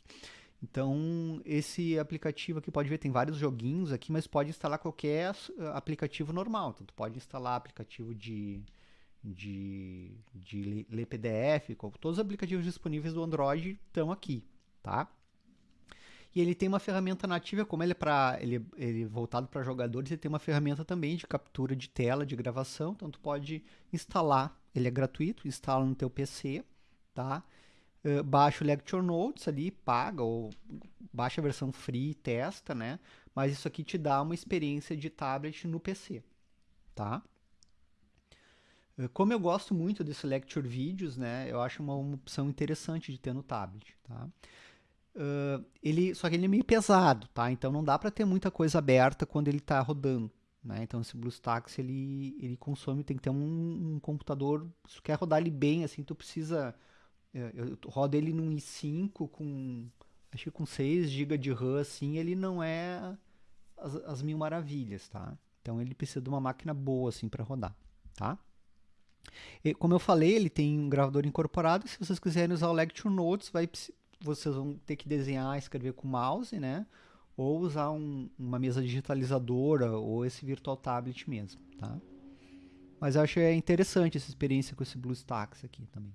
Então esse aplicativo aqui pode ver, tem vários joguinhos aqui, mas pode instalar qualquer aplicativo normal. Então tu pode instalar aplicativo de de, de ler PDF, todos os aplicativos disponíveis do Android estão aqui, tá? E ele tem uma ferramenta nativa, como ele é, pra, ele, ele é voltado para jogadores, ele tem uma ferramenta também de captura de tela, de gravação, então tu pode instalar, ele é gratuito, instala no teu PC, tá? Uh, baixa o Lecture Notes ali, paga, ou baixa a versão free, testa, né? Mas isso aqui te dá uma experiência de tablet no PC, tá? Uh, como eu gosto muito desse Lecture Vídeos, né? Eu acho uma, uma opção interessante de ter no tablet, tá? Uh, ele, só que ele é meio pesado, tá? Então não dá para ter muita coisa aberta quando ele está rodando. Né? Então esse BlueStacks ele, ele consome, tem que ter um, um computador, se tu quer rodar ele bem, assim, tu precisa. É, eu, rodo ele num i5 com acho que com 6 GB de RAM, assim, ele não é as, as, mil maravilhas, tá? Então ele precisa de uma máquina boa assim para rodar, tá? E, como eu falei, ele tem um gravador incorporado. Se vocês quiserem usar o Lecture Notes, vai vocês vão ter que desenhar, escrever com mouse, né? Ou usar um, uma mesa digitalizadora ou esse virtual tablet mesmo, tá? Mas eu acho é interessante essa experiência com esse BlueStacks aqui também.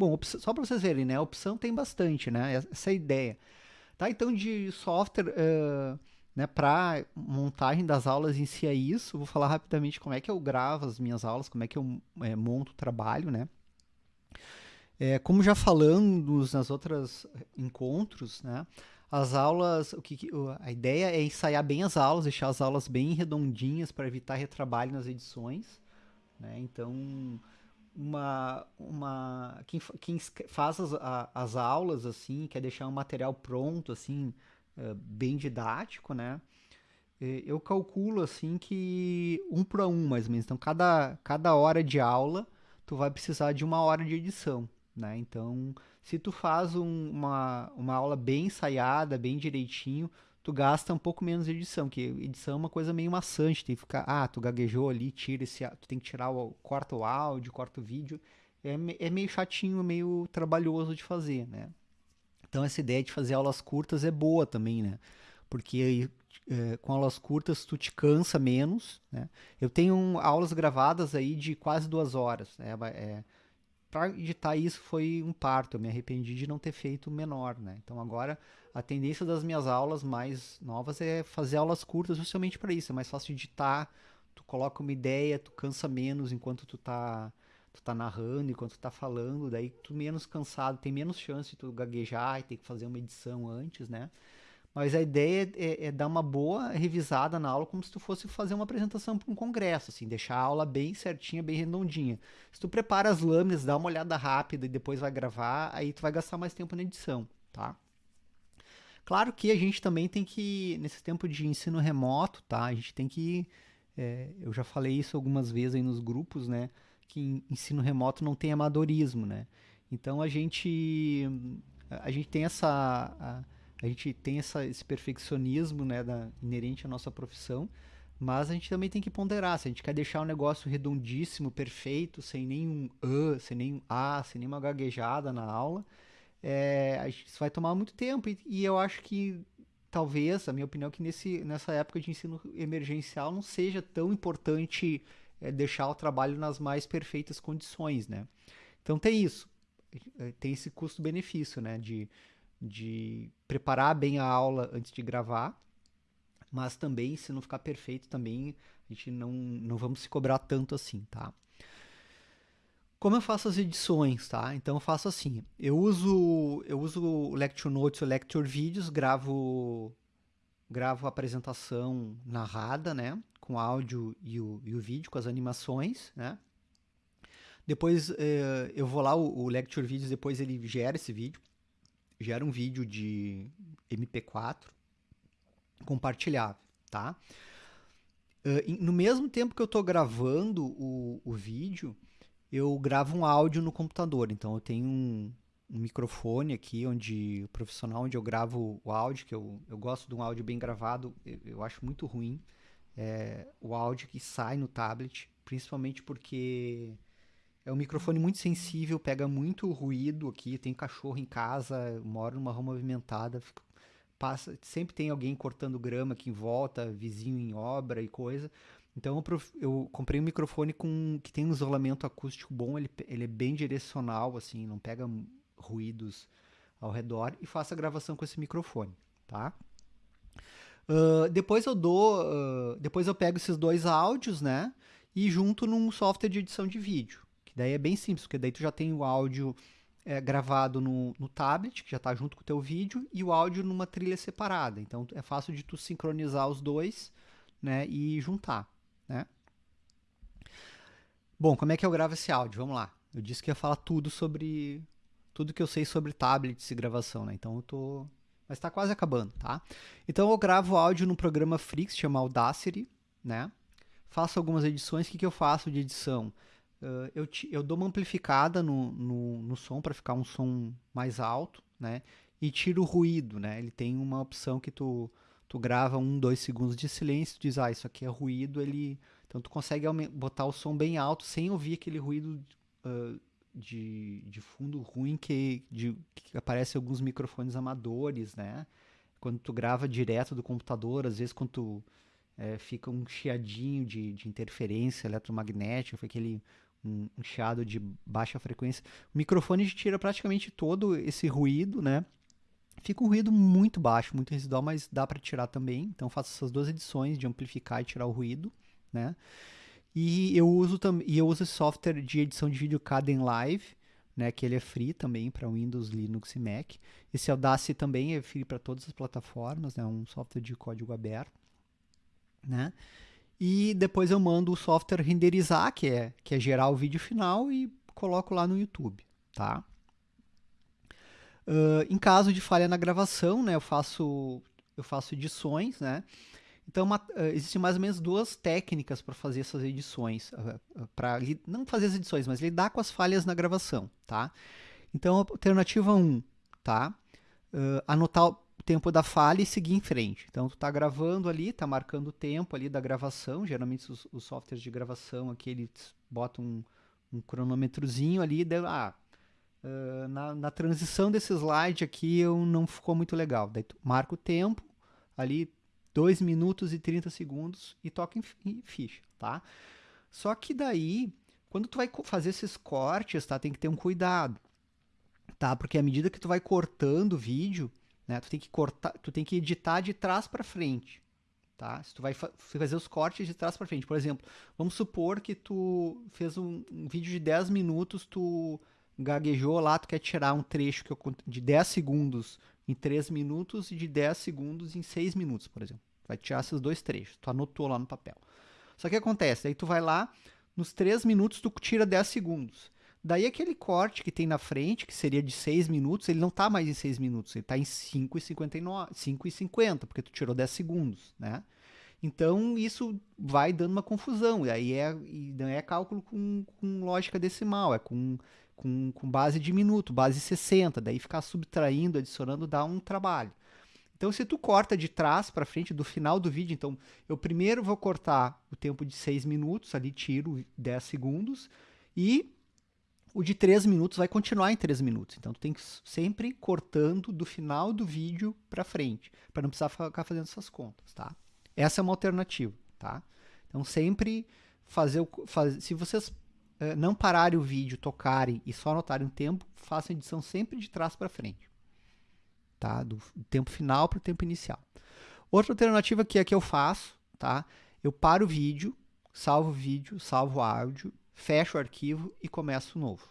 Bom, só para vocês verem, né? A opção tem bastante, né? Essa é a ideia. Tá? Então, de software uh, né, para montagem das aulas em si é isso. Vou falar rapidamente como é que eu gravo as minhas aulas, como é que eu é, monto o trabalho, né? É, como já falamos nas outras encontros, né, as aulas, o que, a ideia é ensaiar bem as aulas, deixar as aulas bem redondinhas para evitar retrabalho nas edições. Né? Então, uma, uma quem, quem faz as, as aulas assim, quer deixar um material pronto, assim, é, bem didático, né? Eu calculo assim que um para um mais ou menos. Então, cada, cada hora de aula, tu vai precisar de uma hora de edição. Né? Então, se tu faz um, uma, uma aula bem ensaiada, bem direitinho, tu gasta um pouco menos de edição, que edição é uma coisa meio maçante, tem que ficar, ah, tu gaguejou ali, tira esse, tu tem que tirar o, corta o áudio, corta o vídeo, é, é meio chatinho, meio trabalhoso de fazer, né? Então essa ideia de fazer aulas curtas é boa também, né? Porque é, com aulas curtas tu te cansa menos, né? Eu tenho aulas gravadas aí de quase duas horas, né? É, para editar isso foi um parto. Eu me arrependi de não ter feito menor, né? Então agora a tendência das minhas aulas mais novas é fazer aulas curtas justamente para isso. É mais fácil editar, tu coloca uma ideia, tu cansa menos enquanto tu tá tu tá narrando, enquanto tu tá falando, daí tu menos cansado, tem menos chance de tu gaguejar e ter que fazer uma edição antes, né? Mas a ideia é, é, dar uma boa revisada na aula, como se tu fosse fazer uma apresentação para um congresso, assim, deixar a aula bem certinha, bem redondinha. Se tu prepara as lâminas, dá uma olhada rápida e depois vai gravar, aí tu vai gastar mais tempo na edição, tá? Claro que a gente também tem que, nesse tempo de ensino remoto, tá? A gente tem que, é, eu já falei isso algumas vezes aí nos grupos, né? Que ensino remoto não tem amadorismo, né? Então a gente, a gente tem essa... A, a gente tem essa, esse perfeccionismo né, da, inerente à nossa profissão, mas a gente também tem que ponderar. Se a gente quer deixar o um negócio redondíssimo, perfeito, sem nenhum A, sem nenhum A, sem nenhuma gaguejada na aula, é, isso vai tomar muito tempo. E, e, eu acho que talvez, a minha opinião, é que nesse, nessa época de ensino emergencial não seja tão importante é, deixar o trabalho nas mais perfeitas condições, né? Então tem isso, é, tem esse custo-benefício, né? De de preparar bem a aula antes de gravar, mas também, se não ficar perfeito, também a gente não, não vamos se cobrar tanto assim, tá? Como eu faço as edições, tá? Então eu faço assim, eu uso eu uso o Lecture Notes, o Lecture Vídeos, gravo gravo a apresentação narrada, né, com áudio e o, e o vídeo, com as animações, né? Depois eh, eu vou lá, o, o Lecture Vídeos, depois ele gera esse vídeo gera um vídeo de MP4 compartilhável, tá? Uh, no mesmo tempo que eu estou gravando o, o vídeo, eu gravo um áudio no computador. Então eu tenho um, um microfone aqui, onde o profissional onde eu gravo o áudio, que eu, eu gosto de um áudio bem gravado, eu, eu acho muito ruim. é, o áudio que sai no tablet, principalmente porque é um microfone muito sensível, pega muito ruído aqui. Tem cachorro em casa, moro numa rua movimentada, fico, passa, sempre tem alguém cortando grama aqui em volta, vizinho em obra e coisa. Então eu, eu comprei um microfone com que tem um isolamento acústico bom, ele, ele é bem direcional, assim, não pega ruídos ao redor e faço a gravação com esse microfone, tá? Uh, depois eu dou, uh, depois eu pego esses dois áudios, né, e junto num software de edição de vídeo. Daí é bem simples, porque daí tu já tem o áudio é, gravado no, no tablet, que já está junto com o teu vídeo, e o áudio numa trilha separada. Então é fácil de tu sincronizar os dois né, e juntar. Né? Bom, como é que eu gravo esse áudio? Vamos lá. Eu disse que ia falar tudo sobre. Tudo que eu sei sobre tablets e gravação, né? Então eu tô. Mas está quase acabando, tá? Então eu gravo áudio no programa Free, que chama Audacity, né? Faço algumas edições. O que, que eu faço de edição? Uh, eu, eu dou uma amplificada no, no, no som para ficar um som mais alto, né? E tiro o ruído, né? Ele tem uma opção que tu, tu grava um, dois segundos de silêncio, diz, ah, isso aqui é ruído, ele... Então tu consegue botar o som bem alto sem ouvir aquele ruído uh, de, de fundo ruim que, de, que aparece alguns microfones amadores, né? Quando tu grava direto do computador, às vezes quando tu é, fica um chiadinho de, de interferência eletromagnética, foi aquele um, chiado de baixa frequência. O microfone tira praticamente todo esse ruído, né? Fica um ruído muito baixo, muito residual, mas dá para tirar também. Então faço essas duas edições de amplificar e tirar o ruído, né? E eu uso também, eu uso esse software de edição de vídeo Caden Live, né, que ele é free também para Windows, Linux e Mac. Esse Audacity também é free para todas as plataformas, é né, um software de código aberto, né? E depois eu mando o software renderizar, que é, que é gerar o vídeo final e coloco lá no YouTube, tá? Uh, em caso de falha na gravação, né, eu faço eu faço edições, né? Então uma, uh, existem mais ou menos duas técnicas para fazer essas edições, uh, para não fazer as edições, mas lidar com as falhas na gravação, tá? Então alternativa 1, tá? anotar tempo da falha e seguir em frente. Então tu está gravando ali, está marcando o tempo ali da gravação. Geralmente os, os softwares de gravação aqui eles botam um, um cronômetrozinho ali, de, ah, uh, na, na, transição desse slide aqui eu não ficou muito legal. Daí tu marca o tempo ali 2 minutos e 30 segundos e toca em, em ficha, tá? Só que daí, quando tu vai fazer esses cortes, tá, tem que ter um cuidado, tá? Porque à medida que tu vai cortando o vídeo, né? Tu tem que cortar, tu tem que editar de trás para frente, tá? Se tu vai fa fazer os cortes de trás para frente, por exemplo, vamos supor que tu fez um, um, vídeo de 10 minutos, tu gaguejou lá, tu quer tirar um trecho que eu, de 10 segundos em 3 minutos e de 10 segundos em 6 minutos, por exemplo. Vai tirar esses dois trechos, tu anotou lá no papel. Só que acontece, aí tu vai lá, nos 3 minutos tu tira 10 segundos. Daí aquele corte que tem na frente, que seria de 6 minutos, ele não está mais em 6 minutos, ele está em 5,50, porque tu tirou 10 segundos, né? Então isso vai dando uma confusão, e aí é, e não é cálculo com, com lógica decimal, é com, com, com base de minuto, base 60, daí ficar subtraindo, adicionando dá um trabalho. Então, se tu corta de trás para frente, do final do vídeo, então eu primeiro vou cortar o tempo de 6 minutos, ali tiro 10 segundos, e o de 3 minutos vai continuar em 3 minutos. Então tu tem que sempre cortando do final do vídeo para frente, para não precisar ficar fazendo essas contas, tá? Essa é uma alternativa, tá? Então sempre fazer, o, faz, se vocês eh, não pararem o vídeo, tocarem e só anotarem o tempo, façam a edição sempre de trás para frente, tá? Do, do tempo final para o tempo inicial. Outra alternativa que é que eu faço, tá? Eu paro o vídeo, salvo o vídeo, salvo o áudio fecho o arquivo e começo novo.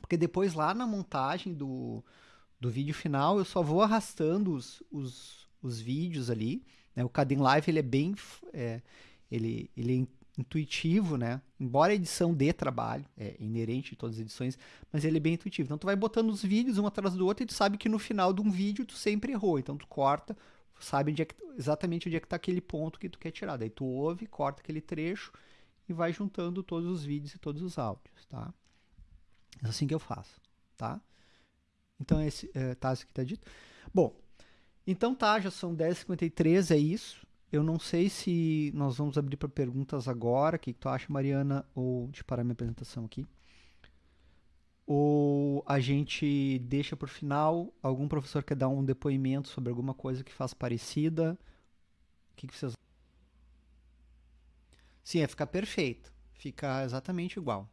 Porque depois lá na montagem do, do vídeo final eu só vou arrastando os, os, os vídeos ali. Né? O Caden Live ele é bem é, ele, ele é intuitivo, né? Embora a edição dê trabalho, é inerente de todas as edições, mas ele é bem intuitivo. Então tu vai botando os vídeos um atrás do outro e tu sabe que no final de um vídeo tu sempre errou. Então tu corta, sabe onde é que, exatamente onde é que está aquele ponto que tu quer tirar. Daí tu ouve, corta aquele trecho e vai juntando todos os vídeos e todos os áudios, tá? É assim que eu faço, tá? Então, esse, é, tá, isso que tá dito. Bom, então tá, já são 10h53, é isso. eu não sei se nós vamos abrir para perguntas agora. O que, que tu acha, Mariana? Ou de parar minha apresentação aqui? Ou a gente deixa por final? Algum professor quer dar um depoimento sobre alguma coisa que faz parecida? O que, que vocês. Sim, é ficar perfeito. Fica exatamente igual.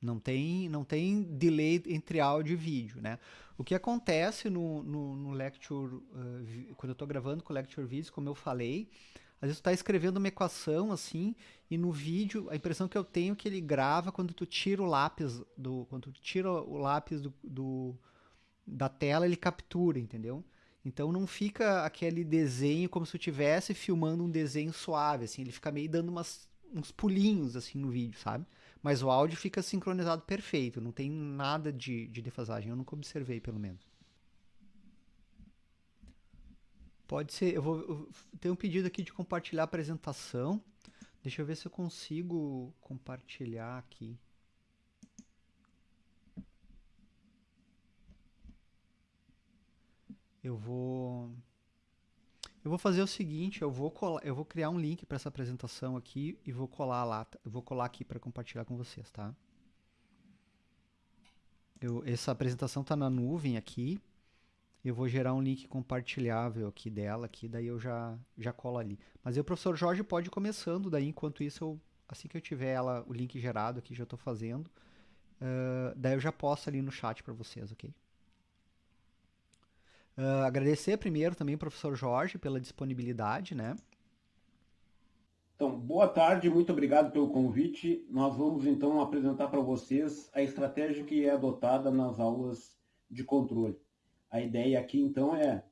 Não tem, não tem delay entre áudio e vídeo, né? O que acontece no, no, no Lecture, uh, quando eu estou gravando com o Lecture Videos, como eu falei, às vezes tu está escrevendo uma equação assim, e no vídeo, a impressão que eu tenho é que ele grava quando tu tira o lápis do. Quando tu tira o lápis do, do da tela, ele captura, entendeu? Então não fica aquele desenho como se tu estivesse filmando um desenho suave, assim, ele fica meio dando umas, uns pulinhos assim no vídeo, sabe? Mas o áudio fica sincronizado perfeito, não tem nada de, de defasagem. Eu nunca observei, pelo menos. Pode ser. Eu vou eu tenho um pedido aqui de compartilhar a apresentação. Deixa eu ver se eu consigo compartilhar aqui. Eu vou eu vou fazer o seguinte, eu vou colar, eu vou criar um link para essa apresentação aqui e vou colar lá, eu vou colar aqui para compartilhar com vocês, tá? Eu, essa apresentação está na nuvem aqui. Eu vou gerar um link compartilhável aqui dela, aqui, daí eu já já colo ali. Mas o professor Jorge pode ir começando, daí enquanto isso eu assim que eu tiver ela o link gerado aqui já estou fazendo, uh, daí eu já posto ali no chat para vocês, ok? Uh, agradecer primeiro também professor Jorge pela disponibilidade, né? Então, boa tarde, muito obrigado pelo convite. Nós vamos então apresentar para vocês a estratégia que é adotada nas aulas de controle. A ideia aqui então é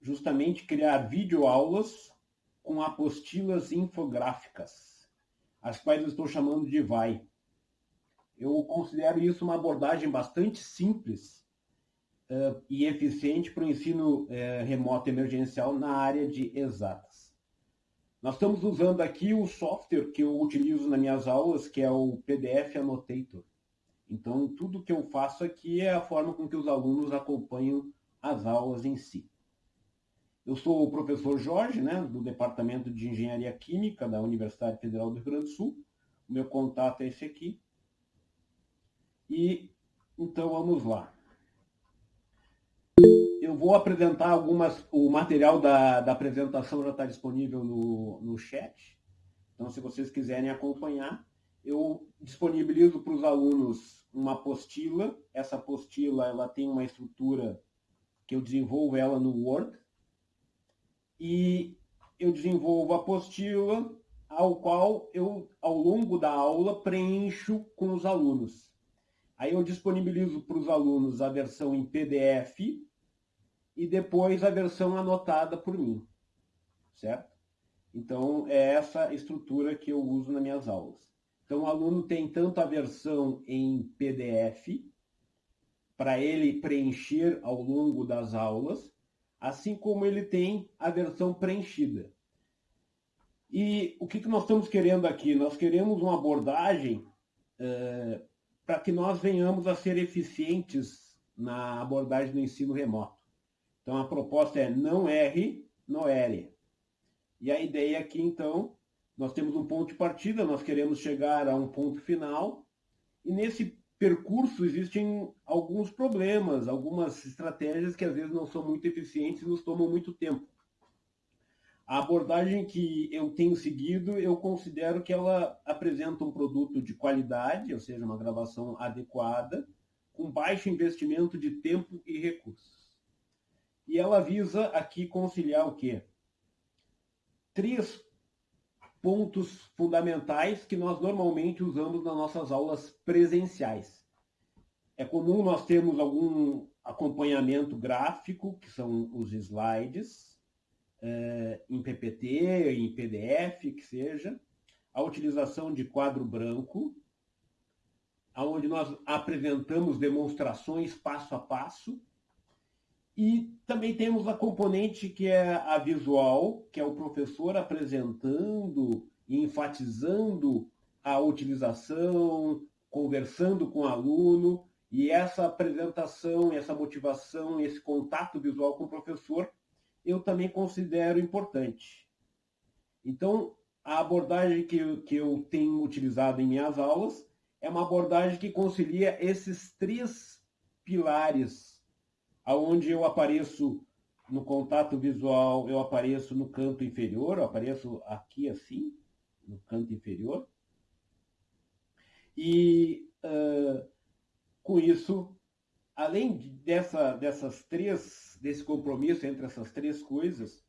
justamente criar videoaulas com apostilas infográficas, as quais eu estou chamando de VAI. Eu considero isso uma abordagem bastante simples uh, e eficiente para o ensino uh, remoto emergencial na área de exatas. Nós estamos usando aqui o software que eu utilizo nas minhas aulas, que é o PDF Annotator. Então, tudo que eu faço aqui é a forma com que os alunos acompanham as aulas em si. Eu sou o professor Jorge, né, do Departamento de Engenharia Química da Universidade Federal do Rio Grande do Sul. O meu contato é esse aqui. E então vamos lá eu vou apresentar algumas. O material da, da apresentação já está disponível no, no chat. Então, se vocês quiserem acompanhar, eu disponibilizo para os alunos uma apostila. Essa apostila ela tem uma estrutura que eu desenvolvo ela no Word. E eu desenvolvo a apostila, ao qual eu, ao longo da aula, preencho com os alunos. Aí eu disponibilizo para os alunos a versão em PDF e depois a versão anotada por mim, certo? Então, é essa estrutura que eu uso nas minhas aulas. Então, o aluno tem tanto a versão em PDF, para ele preencher ao longo das aulas, assim como ele tem a versão preenchida. E o que, que nós estamos querendo aqui? Nós queremos uma abordagem para que nós venhamos a ser eficientes na abordagem do ensino remoto. Então, a proposta é não erre, não ere. E a ideia aqui, então, nós temos um ponto de partida, nós queremos chegar a um ponto final, e nesse percurso existem alguns problemas, algumas estratégias que às vezes não são muito eficientes e nos tomam muito tempo. A abordagem que eu tenho seguido, eu considero que ela apresenta um produto de qualidade, ou seja, uma gravação adequada, com baixo investimento de tempo e recursos. E ela visa aqui conciliar o quê? Três pontos fundamentais que nós normalmente usamos nas nossas aulas presenciais. É comum nós termos algum acompanhamento gráfico, que são os slides, é, em PPT, em PDF, que seja, a utilização de quadro branco, onde nós apresentamos demonstrações passo a passo, e também temos a componente que é a visual, que é o professor apresentando e enfatizando a utilização, conversando com o aluno, e essa apresentação, essa motivação, esse contato visual com o professor eu também considero importante. Então, a abordagem que eu, que eu tenho utilizado em minhas aulas é uma abordagem que concilia esses três pilares, aonde eu apareço no contato visual, eu apareço no canto inferior, eu apareço aqui assim, no canto inferior. E uh, com isso, além dessa, dessas três, desse compromisso entre essas três coisas,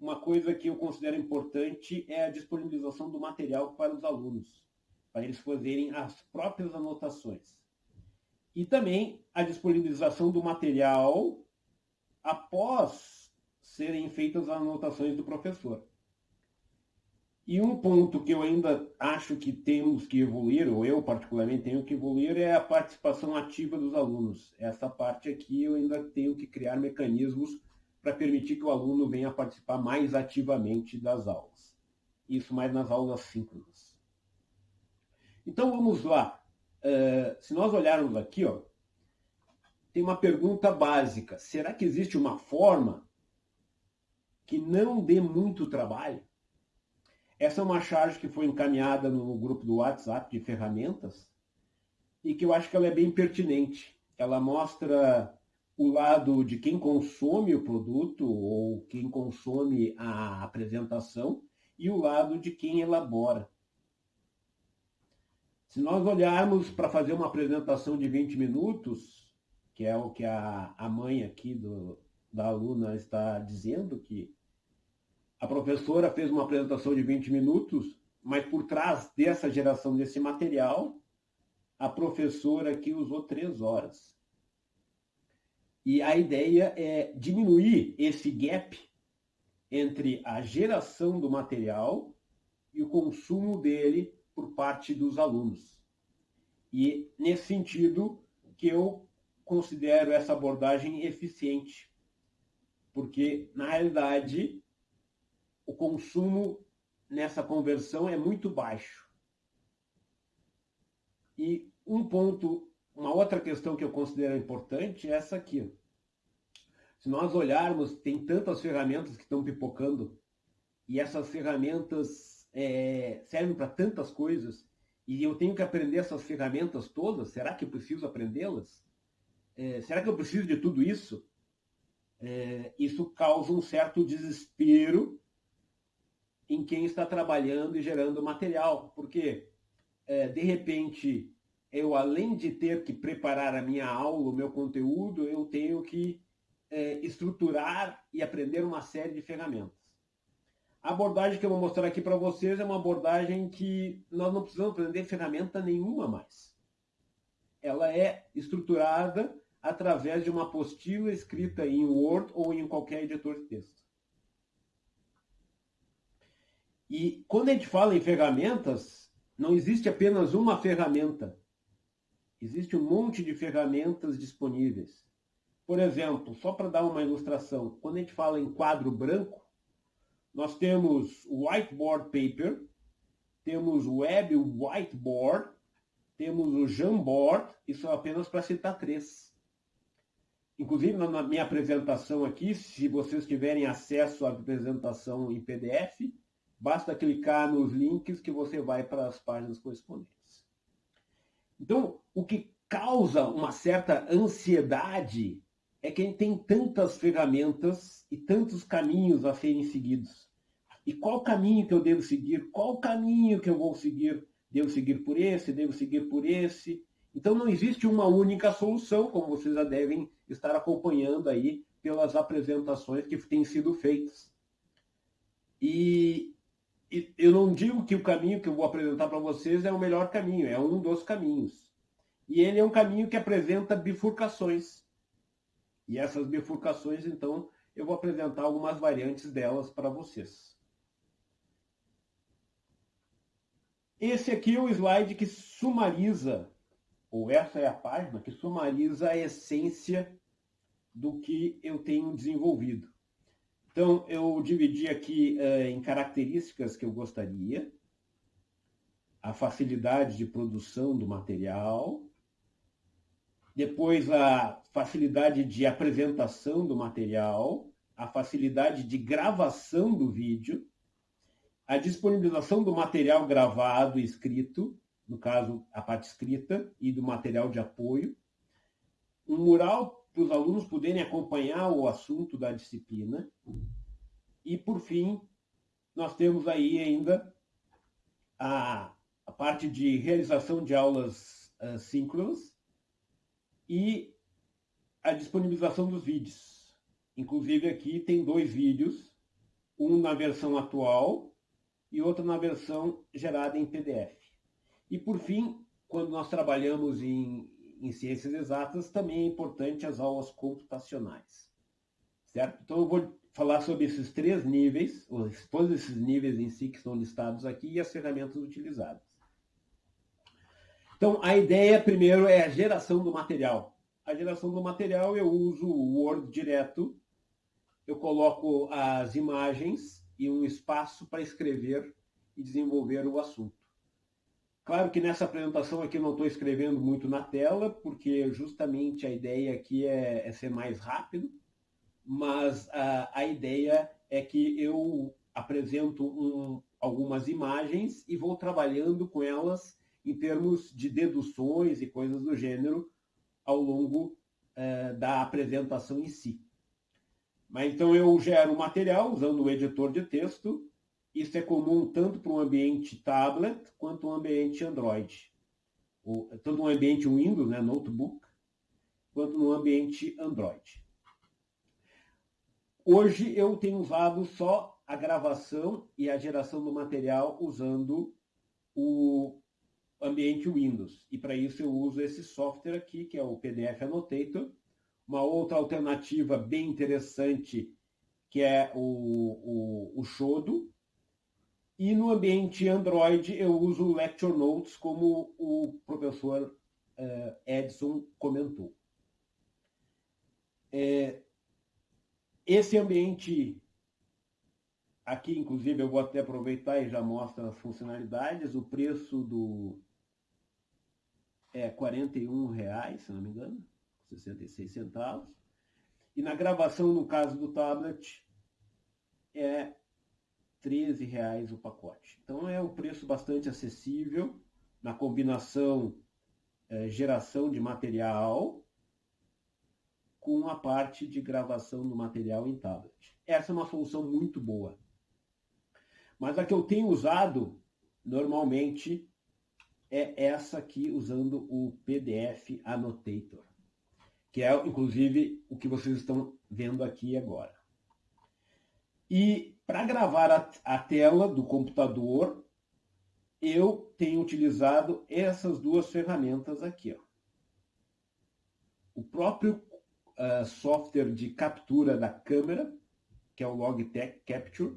uma coisa que eu considero importante é a disponibilização do material para os alunos para eles fazerem as próprias anotações. E também a disponibilização do material após serem feitas as anotações do professor. E um ponto que eu ainda acho que temos que evoluir, ou eu particularmente tenho que evoluir, é a participação ativa dos alunos. Essa parte aqui eu ainda tenho que criar mecanismos para permitir que o aluno venha participar mais ativamente das aulas. Isso mais nas aulas síncronas. Então vamos lá. Uh, se nós olharmos aqui, ó, tem uma pergunta básica. Será que existe uma forma que não dê muito trabalho? Essa é uma charge que foi encaminhada no grupo do WhatsApp de ferramentas e que eu acho que ela é bem pertinente. Ela mostra o lado de quem consome o produto ou quem consome a apresentação e o lado de quem elabora. Se nós olharmos para fazer uma apresentação de 20 minutos, que é o que a, a mãe aqui do, da aluna está dizendo, que a professora fez uma apresentação de 20 minutos, mas por trás dessa geração desse material, a professora aqui usou três horas. E a ideia é diminuir esse gap entre a geração do material e o consumo dele por parte dos alunos. E nesse sentido que eu considero essa abordagem eficiente, porque na realidade o consumo nessa conversão é muito baixo. E um ponto, uma outra questão que eu considero importante é essa aqui. Se nós olharmos, tem tantas ferramentas que estão pipocando, e essas ferramentas é, servem para tantas coisas e eu tenho que aprender essas ferramentas todas? Será que eu preciso aprendê-las? É, será que eu preciso de tudo isso? É, isso causa um certo desespero em quem está trabalhando e gerando material, porque é, de repente eu além de ter que preparar a minha aula, o meu conteúdo, eu tenho que estruturar e aprender uma série de ferramentas. A abordagem que eu vou mostrar aqui para vocês é uma abordagem que nós não precisamos aprender ferramenta nenhuma mais. Ela é estruturada através de uma apostila escrita em Word ou em qualquer editor de texto. E quando a gente fala em ferramentas, não existe apenas uma ferramenta. Existe um monte de ferramentas disponíveis. Por exemplo, só para dar uma ilustração, quando a gente fala em quadro branco, nós temos Whiteboard Paper, temos Web Whiteboard, temos o Jamboard, isso é apenas para citar três. Inclusive, na minha apresentação aqui, se vocês tiverem acesso à apresentação em PDF, basta clicar nos links que você vai para as páginas correspondentes. Então, o que causa uma certa ansiedade é que tem tantas ferramentas e tantos caminhos a serem seguidos. E qual caminho que eu devo seguir? Qual caminho que eu vou seguir? Devo seguir por esse? Devo seguir por esse? Então não existe uma única solução, como vocês já devem estar acompanhando aí pelas apresentações que têm sido feitas. E, e eu não digo que o caminho que eu vou apresentar para vocês é o melhor caminho, é um dos caminhos. E ele é um caminho que apresenta bifurcações. E essas bifurcações, então, eu vou apresentar algumas variantes delas para vocês. Esse aqui é o slide que sumariza, ou essa é a página que sumariza a essência do que eu tenho desenvolvido. Então, eu dividi aqui uh, em características que eu gostaria, a facilidade de produção do material, depois a facilidade de apresentação do material, a facilidade de gravação do vídeo, a disponibilização do material gravado e escrito, no caso, a parte escrita e do material de apoio, um mural para os alunos poderem acompanhar o assunto da disciplina, e, por fim, nós temos aí ainda a, a parte de realização de aulas uh, síncronas e a disponibilização dos vídeos. Inclusive, aqui tem dois vídeos, um na versão atual e outro na versão gerada em PDF. E, por fim, quando nós trabalhamos em, em ciências exatas, também é importante as aulas computacionais. Certo? Então, eu vou falar sobre esses três níveis, todos esses níveis em si que estão listados aqui e as ferramentas utilizadas. Então, a ideia, primeiro, é a geração do material. A geração do material, eu uso o Word direto, eu coloco as imagens e um espaço para escrever e desenvolver o assunto. Claro que nessa apresentação aqui eu não estou escrevendo muito na tela, porque justamente a ideia aqui é, é ser mais rápido, mas a, a, ideia é que eu apresento um, algumas imagens e vou trabalhando com elas em termos de deduções e coisas do gênero ao longo eh, da apresentação em si. Mas então eu gero material usando o editor de texto. Isso é comum tanto para um ambiente tablet quanto um ambiente Android. O, tanto um ambiente Windows, né, notebook, quanto no ambiente Android. Hoje eu tenho usado só a gravação e a geração do material usando o ambiente Windows. E para isso eu uso esse software aqui, que é o PDF Annotator, uma outra alternativa bem interessante, que é o, o, o Shodo. E no ambiente Android eu uso o Lecture Notes, como o professor uh, Edson comentou. É, esse ambiente aqui, inclusive, eu vou até aproveitar e já mostra as funcionalidades. O preço do é R$ reais, se não me engano. 66 centavos. E na gravação, no caso do tablet, é 13 reais o pacote. Então é um preço bastante acessível na combinação é, geração de material com a parte de gravação do material em tablet. Essa é uma solução muito boa. Mas a que eu tenho usado normalmente é essa aqui usando o PDF Annotator que é inclusive o que vocês estão vendo aqui agora. E para gravar a, a, tela do computador, eu tenho utilizado essas duas ferramentas aqui. Ó. O próprio uh, software de captura da câmera, que é o Logitech Capture,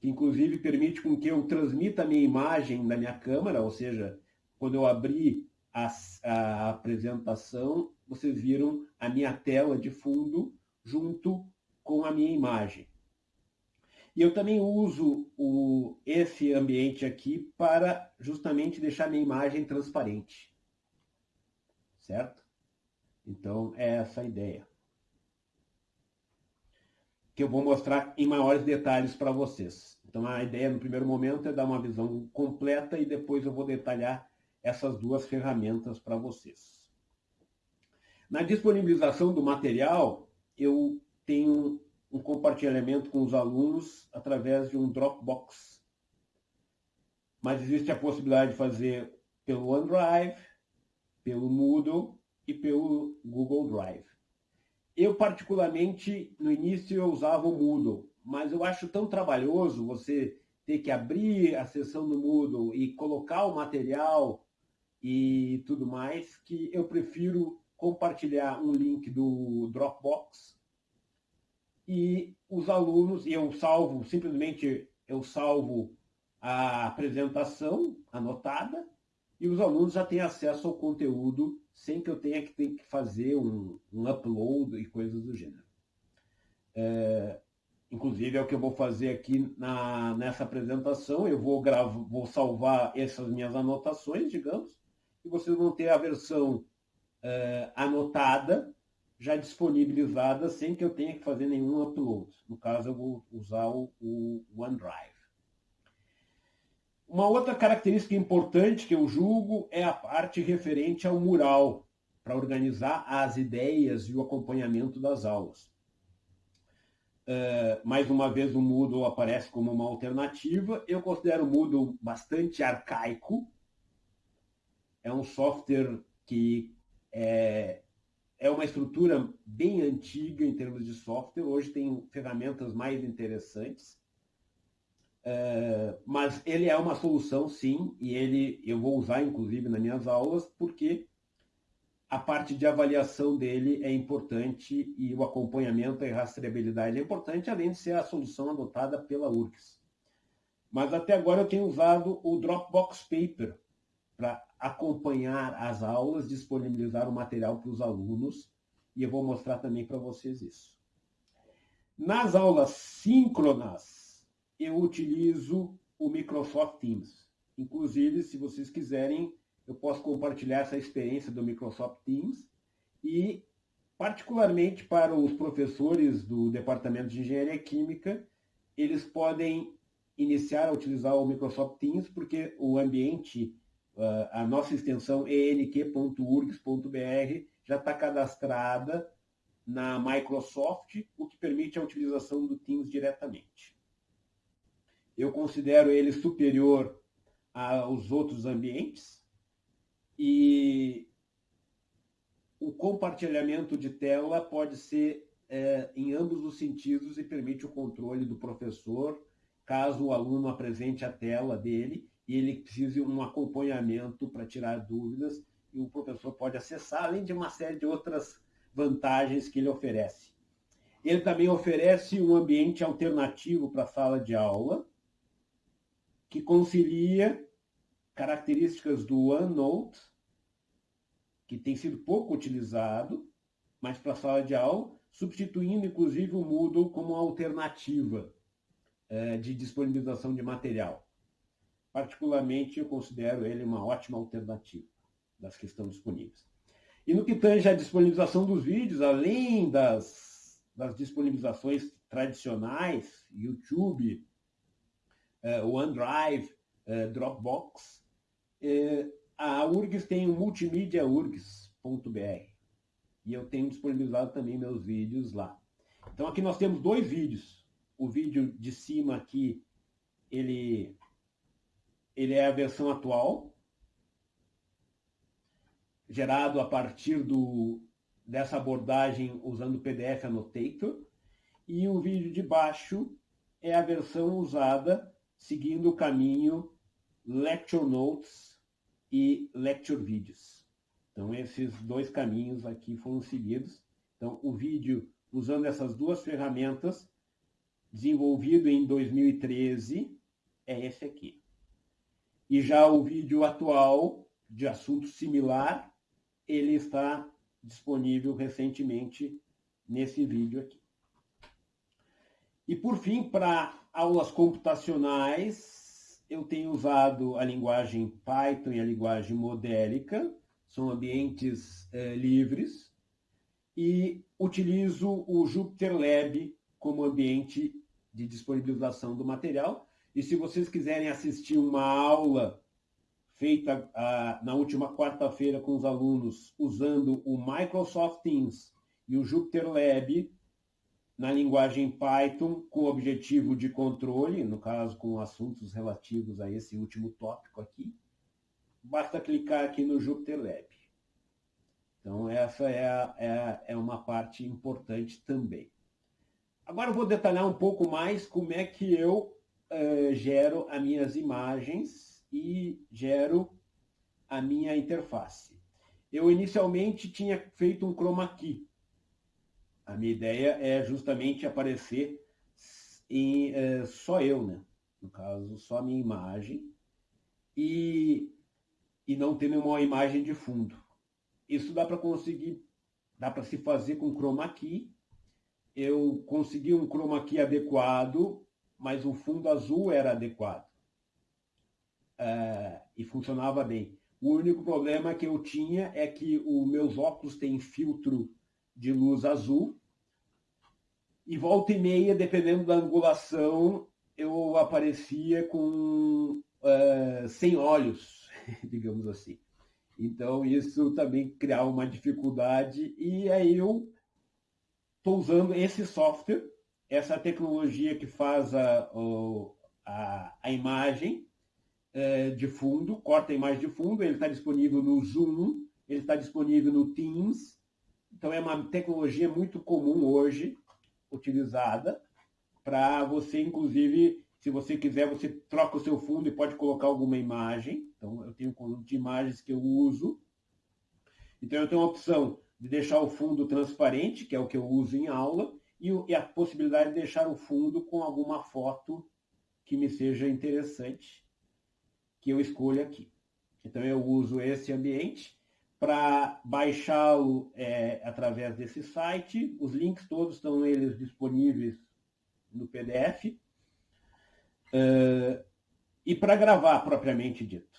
que inclusive permite com que eu transmita a minha imagem da minha câmera, ou seja, quando eu abrir a, a apresentação, vocês viram a minha tela de fundo junto com a minha imagem. E eu também uso o, esse ambiente aqui para justamente deixar minha imagem transparente. Certo? Então, é essa a ideia. Que eu vou mostrar em maiores detalhes para vocês. Então, a ideia no primeiro momento é dar uma visão completa e depois eu vou detalhar essas duas ferramentas para vocês. Na disponibilização do material, eu tenho um compartilhamento com os alunos através de um Dropbox. Mas existe a possibilidade de fazer pelo OneDrive, pelo Moodle e pelo Google Drive. Eu, particularmente, no início eu usava o Moodle, mas eu acho tão trabalhoso você ter que abrir a sessão do Moodle e colocar o material e tudo mais, que eu prefiro compartilhar um link do Dropbox e os alunos, e eu salvo, simplesmente eu salvo a apresentação anotada e os alunos já têm acesso ao conteúdo sem que eu tenha que, ter que fazer um, um upload e coisas do gênero. É, inclusive é o que eu vou fazer aqui na, nessa apresentação, eu vou, gravo, vou salvar essas minhas anotações, digamos, e vocês vão ter a versão uh, anotada já disponibilizadas sem que eu tenha que fazer nenhum upload. No caso, eu vou usar o, o OneDrive. Uma outra característica importante que eu julgo é a parte referente ao mural, para organizar as ideias e o acompanhamento das aulas. Uh, mais uma vez, o Moodle aparece como uma alternativa. Eu considero o Moodle bastante arcaico. É um software que é, é uma estrutura bem antiga em termos de software. Hoje tem ferramentas mais interessantes. Uh, mas ele é uma solução, sim, e ele eu vou usar, inclusive, nas minhas aulas, porque a parte de avaliação dele é importante e o acompanhamento e rastreabilidade é importante, além de ser a solução adotada pela URGS. Mas até agora eu tenho usado o Dropbox Paper para acompanhar as aulas, disponibilizar o material para os alunos, e eu vou mostrar também para vocês isso. Nas aulas síncronas, eu utilizo o Microsoft Teams. Inclusive, se vocês quiserem, eu posso compartilhar essa experiência do Microsoft Teams e, particularmente para os professores do Departamento de Engenharia Química, eles podem iniciar a utilizar o Microsoft Teams porque o ambiente, a nossa extensão enq.urgs.br já está cadastrada na Microsoft, o que permite a utilização do Teams diretamente. Eu considero ele superior aos outros ambientes, e o compartilhamento de tela pode ser é, em ambos os sentidos e permite o controle do professor, caso o aluno apresente a tela dele e ele precise um acompanhamento para tirar dúvidas e o professor pode acessar, além de uma série de outras vantagens que ele oferece. Ele também oferece um ambiente alternativo para a sala de aula, que concilia características do OneNote, que tem sido pouco utilizado, mas para a sala de aula, substituindo inclusive o Moodle como alternativa é, de disponibilização de material. Particularmente, eu considero ele uma ótima alternativa das que estão disponíveis. E no que tange à disponibilização dos vídeos, além das, das disponibilizações tradicionais, YouTube, é, OneDrive, é, Dropbox, é, a URGS tem o multimediaurgs.br e eu tenho disponibilizado também meus vídeos lá. Então aqui nós temos dois vídeos. O vídeo de cima aqui, ele, ele é a versão atual, gerado a partir do, dessa abordagem usando o PDF Annotator. E o vídeo de baixo é a versão usada seguindo o caminho Lecture Notes e Lecture Videos. Então, esses dois caminhos aqui foram seguidos. Então, o vídeo, usando essas duas ferramentas, desenvolvido em 2013, é esse aqui. E já o vídeo atual, de assunto similar, ele está disponível recentemente nesse vídeo aqui. E por fim, para aulas computacionais, eu tenho usado a linguagem Python e a linguagem modélica, são ambientes é, livres, e utilizo o Jupyter Lab como ambiente de disponibilização do material. E se vocês quiserem assistir uma aula feita ah, na última quarta-feira com os alunos usando o Microsoft Teams e o Jupyter Lab, na linguagem Python com objetivo de controle, no caso com assuntos relativos a esse último tópico aqui, basta clicar aqui no Jupyter Lab. Então essa é, é, é uma parte importante também. Agora eu vou detalhar um pouco mais como é que eu uh, gero as minhas imagens e gero a minha interface. Eu inicialmente tinha feito um chroma key, a minha ideia é justamente aparecer em é, só eu, né? No caso, só a minha imagem e, e não ter nenhuma imagem de fundo. Isso dá para conseguir, dá para se fazer com chroma key. Eu consegui um chroma key adequado, mas o fundo azul era adequado. É, e funcionava bem. O único problema que eu tinha é que os meus óculos têm filtro de luz azul. E volta e meia, dependendo da angulação, eu aparecia com uh, sem olhos, [laughs] digamos assim. Então, isso também criava uma dificuldade. E aí eu estou usando esse software, essa tecnologia que faz a, a, a imagem é, de fundo, corta a imagem de fundo, ele está disponível no Zoom, ele está disponível no Teams. Então, é uma tecnologia muito comum hoje, utilizada, para você, inclusive, se você quiser, você troca o seu fundo e pode colocar alguma imagem. Então, eu tenho um conjunto de imagens que eu uso. Então, eu tenho a opção de deixar o fundo transparente, que é o que eu uso em aula, e a possibilidade de deixar o fundo com alguma foto que me seja interessante, que eu escolha aqui. Então, eu uso esse ambiente para baixá-lo é, através desse site. Os links todos estão eles disponíveis no PDF. Uh, e para gravar propriamente dito.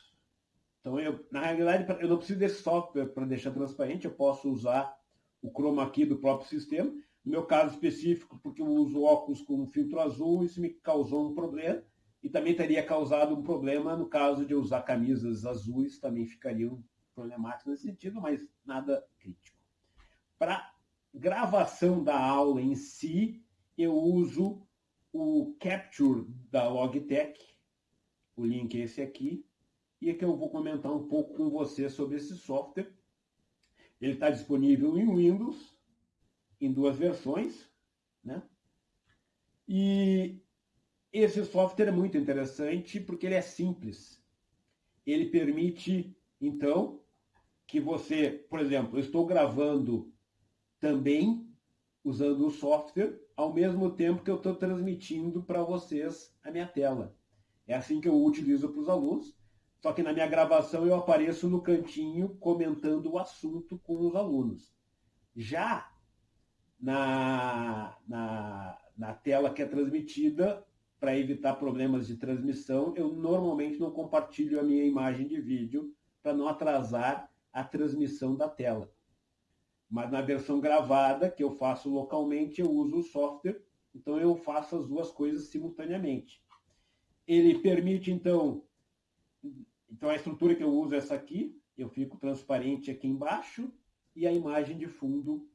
Então, eu, na realidade, eu não preciso desse software para deixar transparente, eu posso usar o chroma key do próprio sistema. No meu caso específico, porque eu uso óculos com filtro azul, isso me causou um problema. E também teria causado um problema no caso de usar camisas azuis, também ficariam problemáticos nesse sentido, mas nada crítico. Para gravação da aula em si, eu uso o Capture da Logitech, o link é esse aqui, e aqui eu vou comentar um pouco com você sobre esse software. Ele está disponível em Windows, em duas versões, né? E esse software é muito interessante porque ele é simples. Ele permite, então, que você, por exemplo, eu estou gravando também usando o software, ao mesmo tempo que eu estou transmitindo para vocês a minha tela. É assim que eu utilizo para os alunos. Só que na minha gravação eu apareço no cantinho comentando o assunto com os alunos. Já na, na, na tela que é transmitida, para evitar problemas de transmissão, eu normalmente não compartilho a minha imagem de vídeo para não atrasar a transmissão da tela. Mas na versão gravada, que eu faço localmente, eu uso o software, então eu faço as duas coisas simultaneamente. Ele permite, então, então a estrutura que eu uso é essa aqui, eu fico transparente aqui embaixo e a imagem de fundo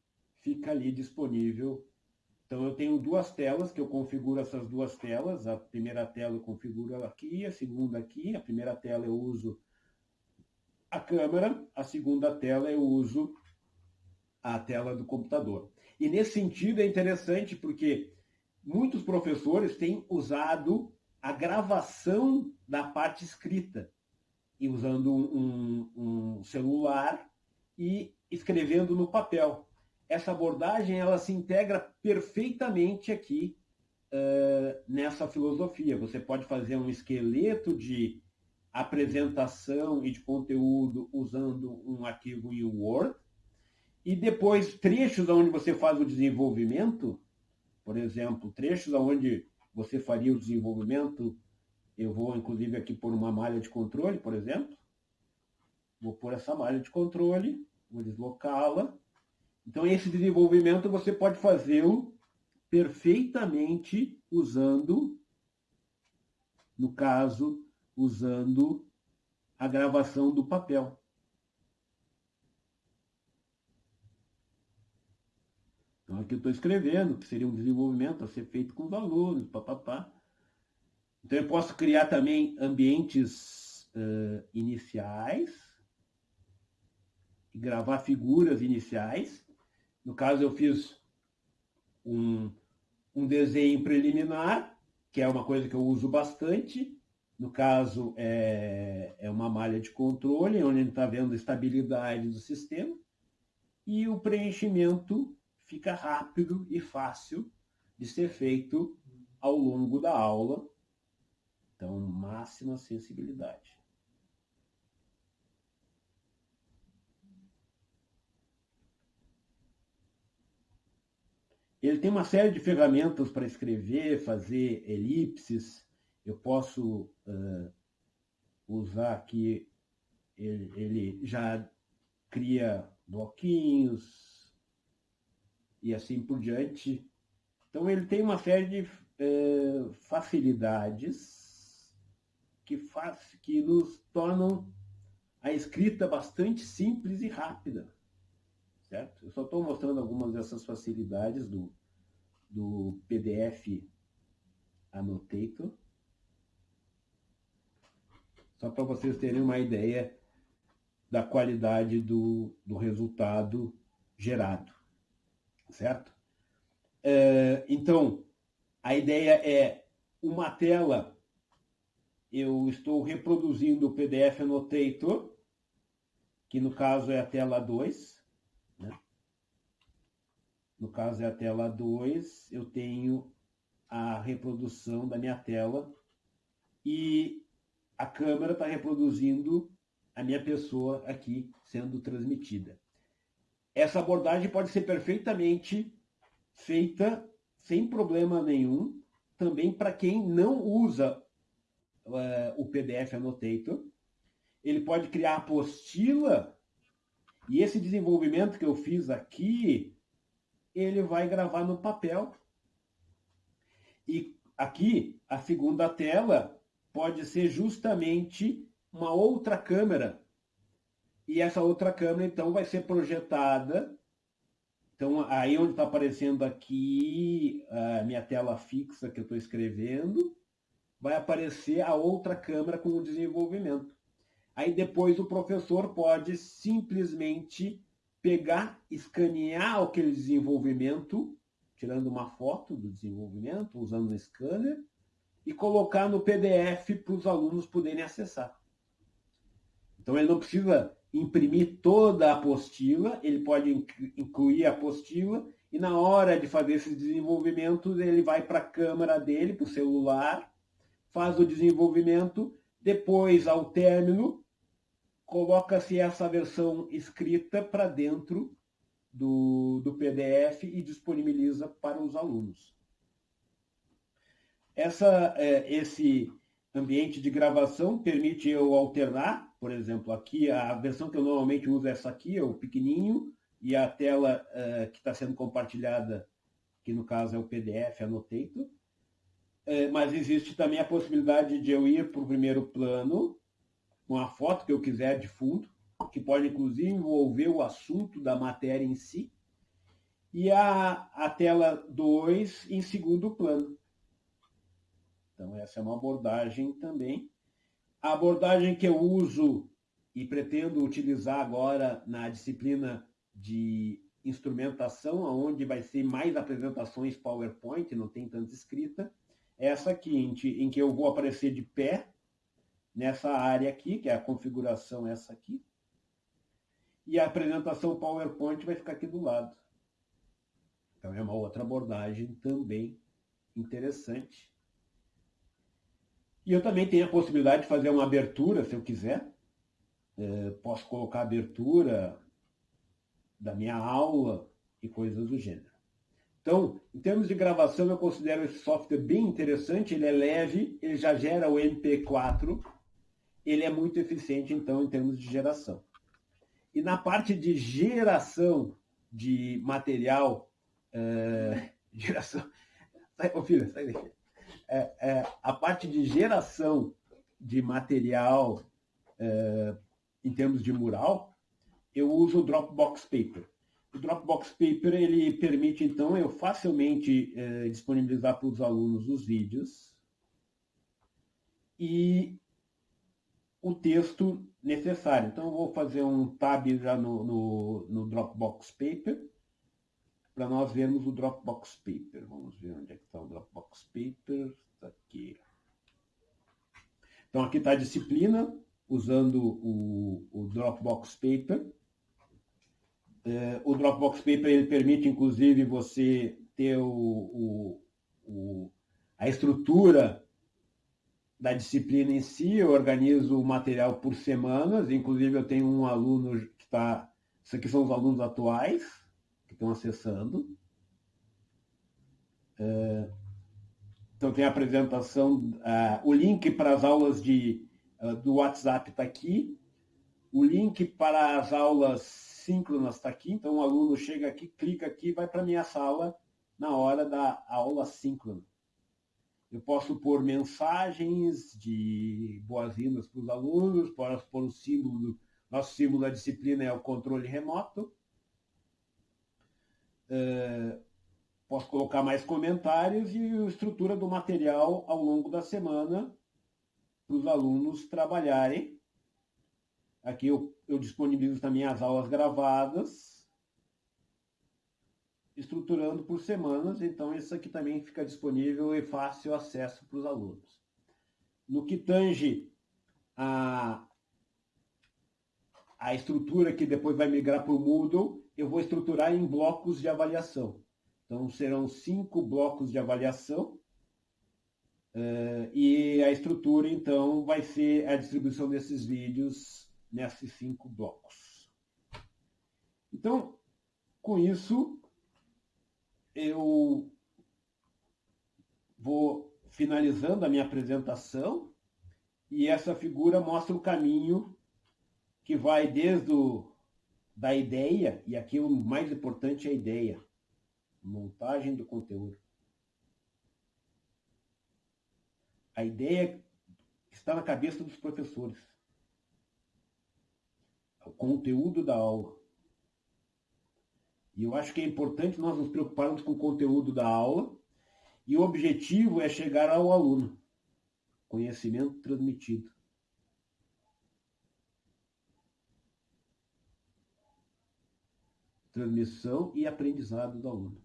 fica ali disponível. Então eu tenho duas telas que eu configuro essas duas telas. A primeira tela eu configuro aqui, a segunda aqui. A primeira tela eu uso a câmera, a segunda tela eu uso a tela do computador. E nesse sentido é interessante porque muitos professores têm usado a gravação da parte escrita, e usando um, um celular e escrevendo no papel. Essa abordagem ela se integra perfeitamente aqui uh, nessa filosofia. Você pode fazer um esqueleto de apresentação e de conteúdo usando um arquivo em Word, e depois, trechos onde você faz o desenvolvimento, por exemplo, trechos onde você faria o desenvolvimento, eu vou inclusive aqui por uma malha de controle, por exemplo. Vou pôr essa malha de controle, vou deslocá-la. Então, esse desenvolvimento você pode fazê-lo perfeitamente usando, no caso, usando a gravação do papel. Então, aqui eu estou escrevendo, que seria um desenvolvimento a ser feito com os alunos, papapá. Então, eu posso criar também ambientes uh, iniciais, gravar figuras iniciais. No caso, eu fiz um, um desenho preliminar, que é uma coisa que eu uso bastante. No caso, é, é uma malha de controle, onde a gente está vendo a estabilidade do sistema. E o preenchimento fica rápido e fácil de ser feito ao longo da aula. Então, máxima sensibilidade. Ele tem uma série de ferramentas para escrever, fazer elipses. Eu posso uh, usar aqui, ele, ele já cria bloquinhos, e assim por diante. Então, ele tem uma série de é, facilidades que, faz, que nos tornam a escrita bastante simples e rápida. Certo? Eu só estou mostrando algumas dessas facilidades do, do PDF Annotator. Só para vocês terem uma ideia da qualidade do, do resultado gerado. Certo? É, então, a ideia é uma tela, eu estou reproduzindo o PDF Annotator, que no caso é a tela 2. No caso é a tela 2, eu tenho a reprodução da minha tela e a câmera está reproduzindo a minha pessoa aqui sendo transmitida. Essa abordagem pode ser perfeitamente feita sem problema nenhum, também para quem não usa uh, o PDF Annotator. Ele pode criar apostila e esse desenvolvimento que eu fiz aqui, ele vai gravar no papel. E aqui, a segunda tela pode ser justamente uma outra câmera. E essa outra câmera, então, vai ser projetada. Então, aí onde está aparecendo aqui a minha tela fixa que eu estou escrevendo, vai aparecer a outra câmera com o desenvolvimento. Aí depois o professor pode simplesmente pegar, escanear aquele desenvolvimento, tirando uma foto do desenvolvimento, usando o scanner, e colocar no PDF para os alunos poderem acessar. Então ele não precisa imprimir toda a apostila, ele pode incluir a apostila e na hora de fazer esses desenvolvimentos ele vai para a câmera dele, para o celular, faz o desenvolvimento, depois ao término coloca-se essa versão escrita para dentro do, do PDF e disponibiliza para os alunos. Essa, é, esse ambiente de gravação permite eu alternar por exemplo, aqui a versão que eu normalmente uso é essa aqui, é o pequenininho, e a tela uh, que está sendo compartilhada, que no caso é o PDF Annotator. Uh, mas existe também a possibilidade de eu ir para o primeiro plano, com a foto que eu quiser de fundo, que pode inclusive envolver o assunto da matéria em si, e a, a tela 2 em segundo plano. Então, essa é uma abordagem também a abordagem que eu uso e pretendo utilizar agora na disciplina de instrumentação, onde vai ser mais apresentações PowerPoint, não tem tanta escrita, é essa aqui, em que eu vou aparecer de pé nessa área aqui, que é a configuração essa aqui, e a apresentação PowerPoint vai ficar aqui do lado. Então é uma outra abordagem também interessante. E eu também tenho a possibilidade de fazer uma abertura, se eu quiser. É, posso colocar a abertura da minha aula e coisas do gênero. Então, em termos de gravação, eu considero esse software bem interessante. Ele é leve, ele já gera o MP4. Ele é muito eficiente, então, em termos de geração. E na parte de geração de material, é, [laughs] geração. Ô filho, sai daqui é, é, a parte de geração de material é, em termos de mural, eu uso o Dropbox Paper. O Dropbox Paper ele permite, então, eu facilmente é, disponibilizar para os alunos os vídeos e o texto necessário. Então, eu vou fazer um tab já no, no, no Dropbox Paper para nós vermos o Dropbox Paper. Vamos ver onde é que está o Dropbox Paper. Está aqui. Então, aqui está a disciplina, usando o, o Dropbox Paper. É, o Dropbox Paper ele permite, inclusive, você ter o, o, o, a estrutura da disciplina em si. Eu organizo o material por semanas. Inclusive, eu tenho um aluno que está... Isso aqui são os alunos atuais que estão acessando. É, então tem a apresentação, uh, o link para as aulas de, uh, do WhatsApp está aqui, o link para as aulas síncronas está aqui, então o aluno chega aqui, clica aqui vai para a minha sala na hora da aula síncrona. Eu posso pôr mensagens de boas-vindas para os alunos, posso pôr o símbolo, nosso símbolo da disciplina é o controle remoto. Uh, posso colocar mais comentários e a estrutura do material ao longo da semana para os alunos trabalharem. Aqui eu, eu disponibilizo também as aulas gravadas, estruturando por semanas, então isso aqui também fica disponível e fácil acesso para os alunos. No que tange a, a estrutura que depois vai migrar para o Moodle, eu vou estruturar em blocos de avaliação. Então, serão cinco blocos de avaliação, Uh, e a estrutura, então, vai ser a distribuição desses vídeos nesses cinco blocos. Então, com isso, eu vou finalizando a minha apresentação e essa figura mostra o caminho que vai desde o, da ideia, e aqui o mais importante é a ideia, montagem do conteúdo, a ideia está na cabeça dos professores. O conteúdo da aula. E eu acho que é importante nós nos preocuparmos com o conteúdo da aula e o objetivo é chegar ao aluno. Conhecimento transmitido. Transmissão e aprendizado do aluno.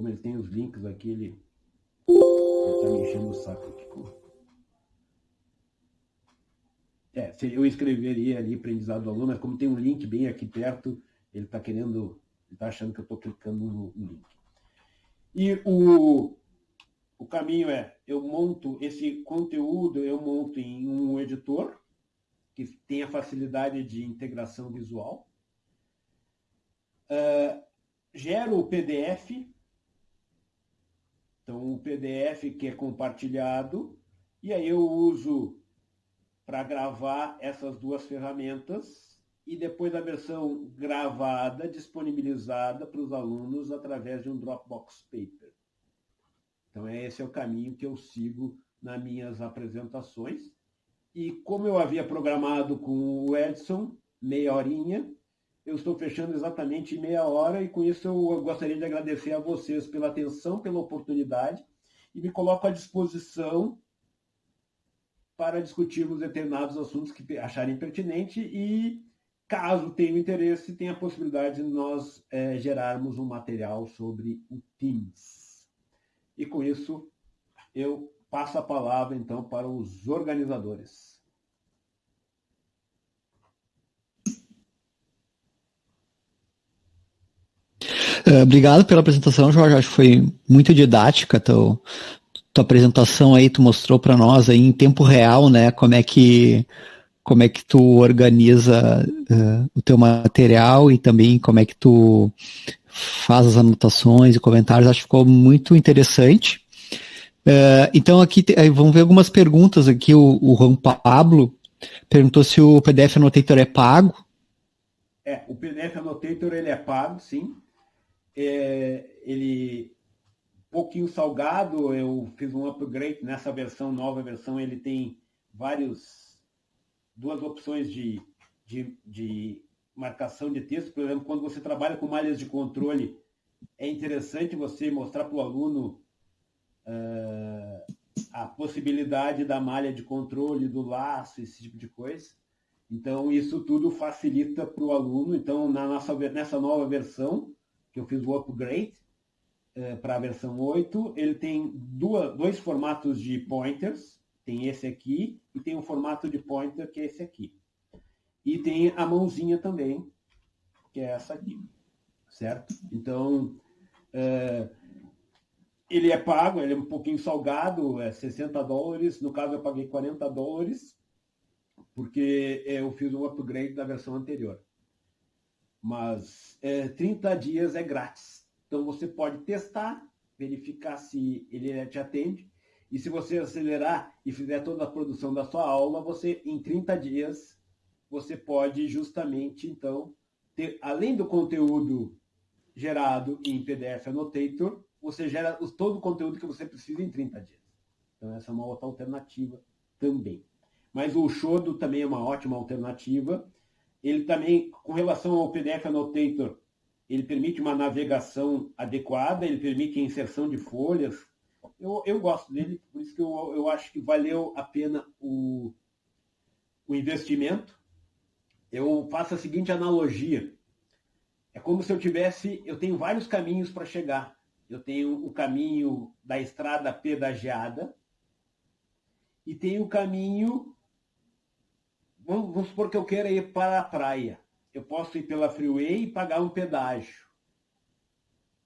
como ele tem os links aqui, ele está me enchendo o saco aqui. É, eu escreveria ali aprendizado do aluno, mas como tem um link bem aqui perto, ele está querendo, está achando que eu estou clicando no, no, link. E o, o caminho é, eu monto esse conteúdo, eu monto em um editor, que tenha facilidade de integração visual. Uh, gero o PDF, então, o PDF que é compartilhado, e aí eu uso para gravar essas duas ferramentas e depois a versão gravada, disponibilizada para os alunos através de um Dropbox Paper. Então, esse é o caminho que eu sigo nas minhas apresentações. E como eu havia programado com o Edson, meia horinha, eu estou fechando exatamente meia hora e com isso eu gostaria de agradecer a vocês pela atenção, pela oportunidade e me coloco à disposição para discutirmos determinados assuntos que acharem pertinente e, caso tenham interesse, tem a possibilidade de nós é, gerarmos um material sobre o Teams. E com isso, eu passo a palavra, então, para os organizadores. Uh, obrigado pela apresentação, Jorge. Acho que foi muito didática. Teu, tua apresentação aí, tu mostrou para nós aí em tempo real, né? Como é que como é que tu organiza uh, o teu material e também como é que tu faz as anotações e comentários. Acho que ficou muito interessante. Uh, então aqui vamos ver algumas perguntas aqui. O, o Juan Pablo perguntou se o PDF Annotator é pago. É, o PDF Annotator ele é pago, sim é, ele pouquinho salgado, eu fiz um upgrade nessa versão, nova versão, ele tem vários, duas opções de, de, de marcação de texto, por exemplo, quando você trabalha com malhas de controle, é interessante você mostrar para o aluno uh, a possibilidade da malha de controle, do laço, esse tipo de coisa. Então, isso tudo facilita para o aluno. Então, na nossa, nessa nova versão, que eu fiz o upgrade para a versão 8. Ele tem duas, dois formatos de pointers, tem esse aqui e tem um formato de pointer que é esse aqui. E tem a mãozinha também, que é essa aqui, certo? Então, é, ele é pago, ele é um pouquinho salgado, é 60 dólares, no caso eu paguei 40 dólares, porque eu fiz um upgrade da versão anterior mas é, 30 dias é grátis. Então você pode testar, verificar se ele te atende. E se você acelerar e fizer toda a produção da sua aula, você em 30 dias você pode justamente então ter além do conteúdo gerado em PDF Annotator, você gera todo o conteúdo que você precisa em 30 dias. Então essa é uma outra alternativa também. Mas o Shodo também é uma ótima alternativa. Ele também, com relação ao PDF Annotator, ele permite uma navegação adequada, ele permite a inserção de folhas. Eu, eu gosto dele, por isso que eu, eu acho que valeu a pena o, o investimento. Eu faço a seguinte analogia. É como se eu tivesse, eu tenho vários caminhos para chegar. Eu tenho o caminho da estrada pedagiada e tenho o caminho, vamos, vamos supor que eu queira ir para a praia eu posso ir pela freeway e pagar um pedágio.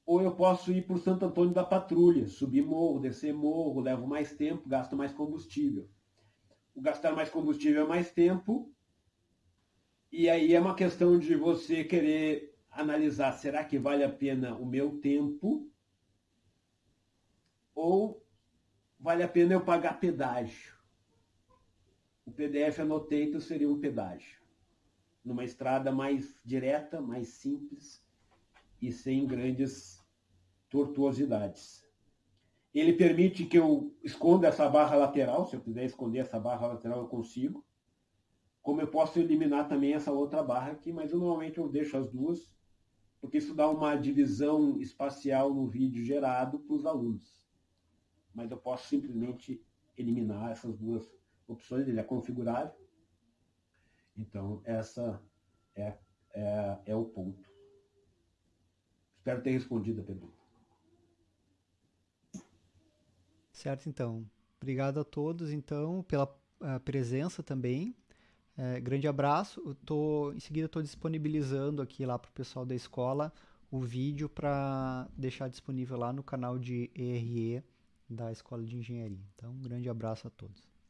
Ou eu posso ir por Santo Antônio da Patrulha, subir morro, descer morro, levo mais tempo, gasto mais combustível. O gastar mais combustível é mais tempo, e aí é uma questão de você querer analisar, será que vale a pena o meu tempo? Ou vale a pena eu pagar pedágio? O PDF Annotator seria um pedágio numa estrada mais direta, mais simples e sem grandes tortuosidades. Ele permite que eu esconda essa barra lateral, se eu quiser esconder essa barra lateral eu consigo. Como eu posso eliminar também essa outra barra aqui, mas eu, normalmente eu deixo as duas, porque isso dá uma divisão espacial no vídeo gerado para os alunos. Mas eu posso simplesmente eliminar essas duas opções, ele é configurável. Então, essa é, é, é o ponto. Espero ter respondido a pergunta. Certo, então. Obrigado a todos, então, pela uh, presença também. É, grande abraço. Eu tô, em seguida, estou disponibilizando aqui lá para o pessoal da escola o vídeo para deixar disponível lá no canal de ERE da Escola de Engenharia. Então, um grande abraço a todos.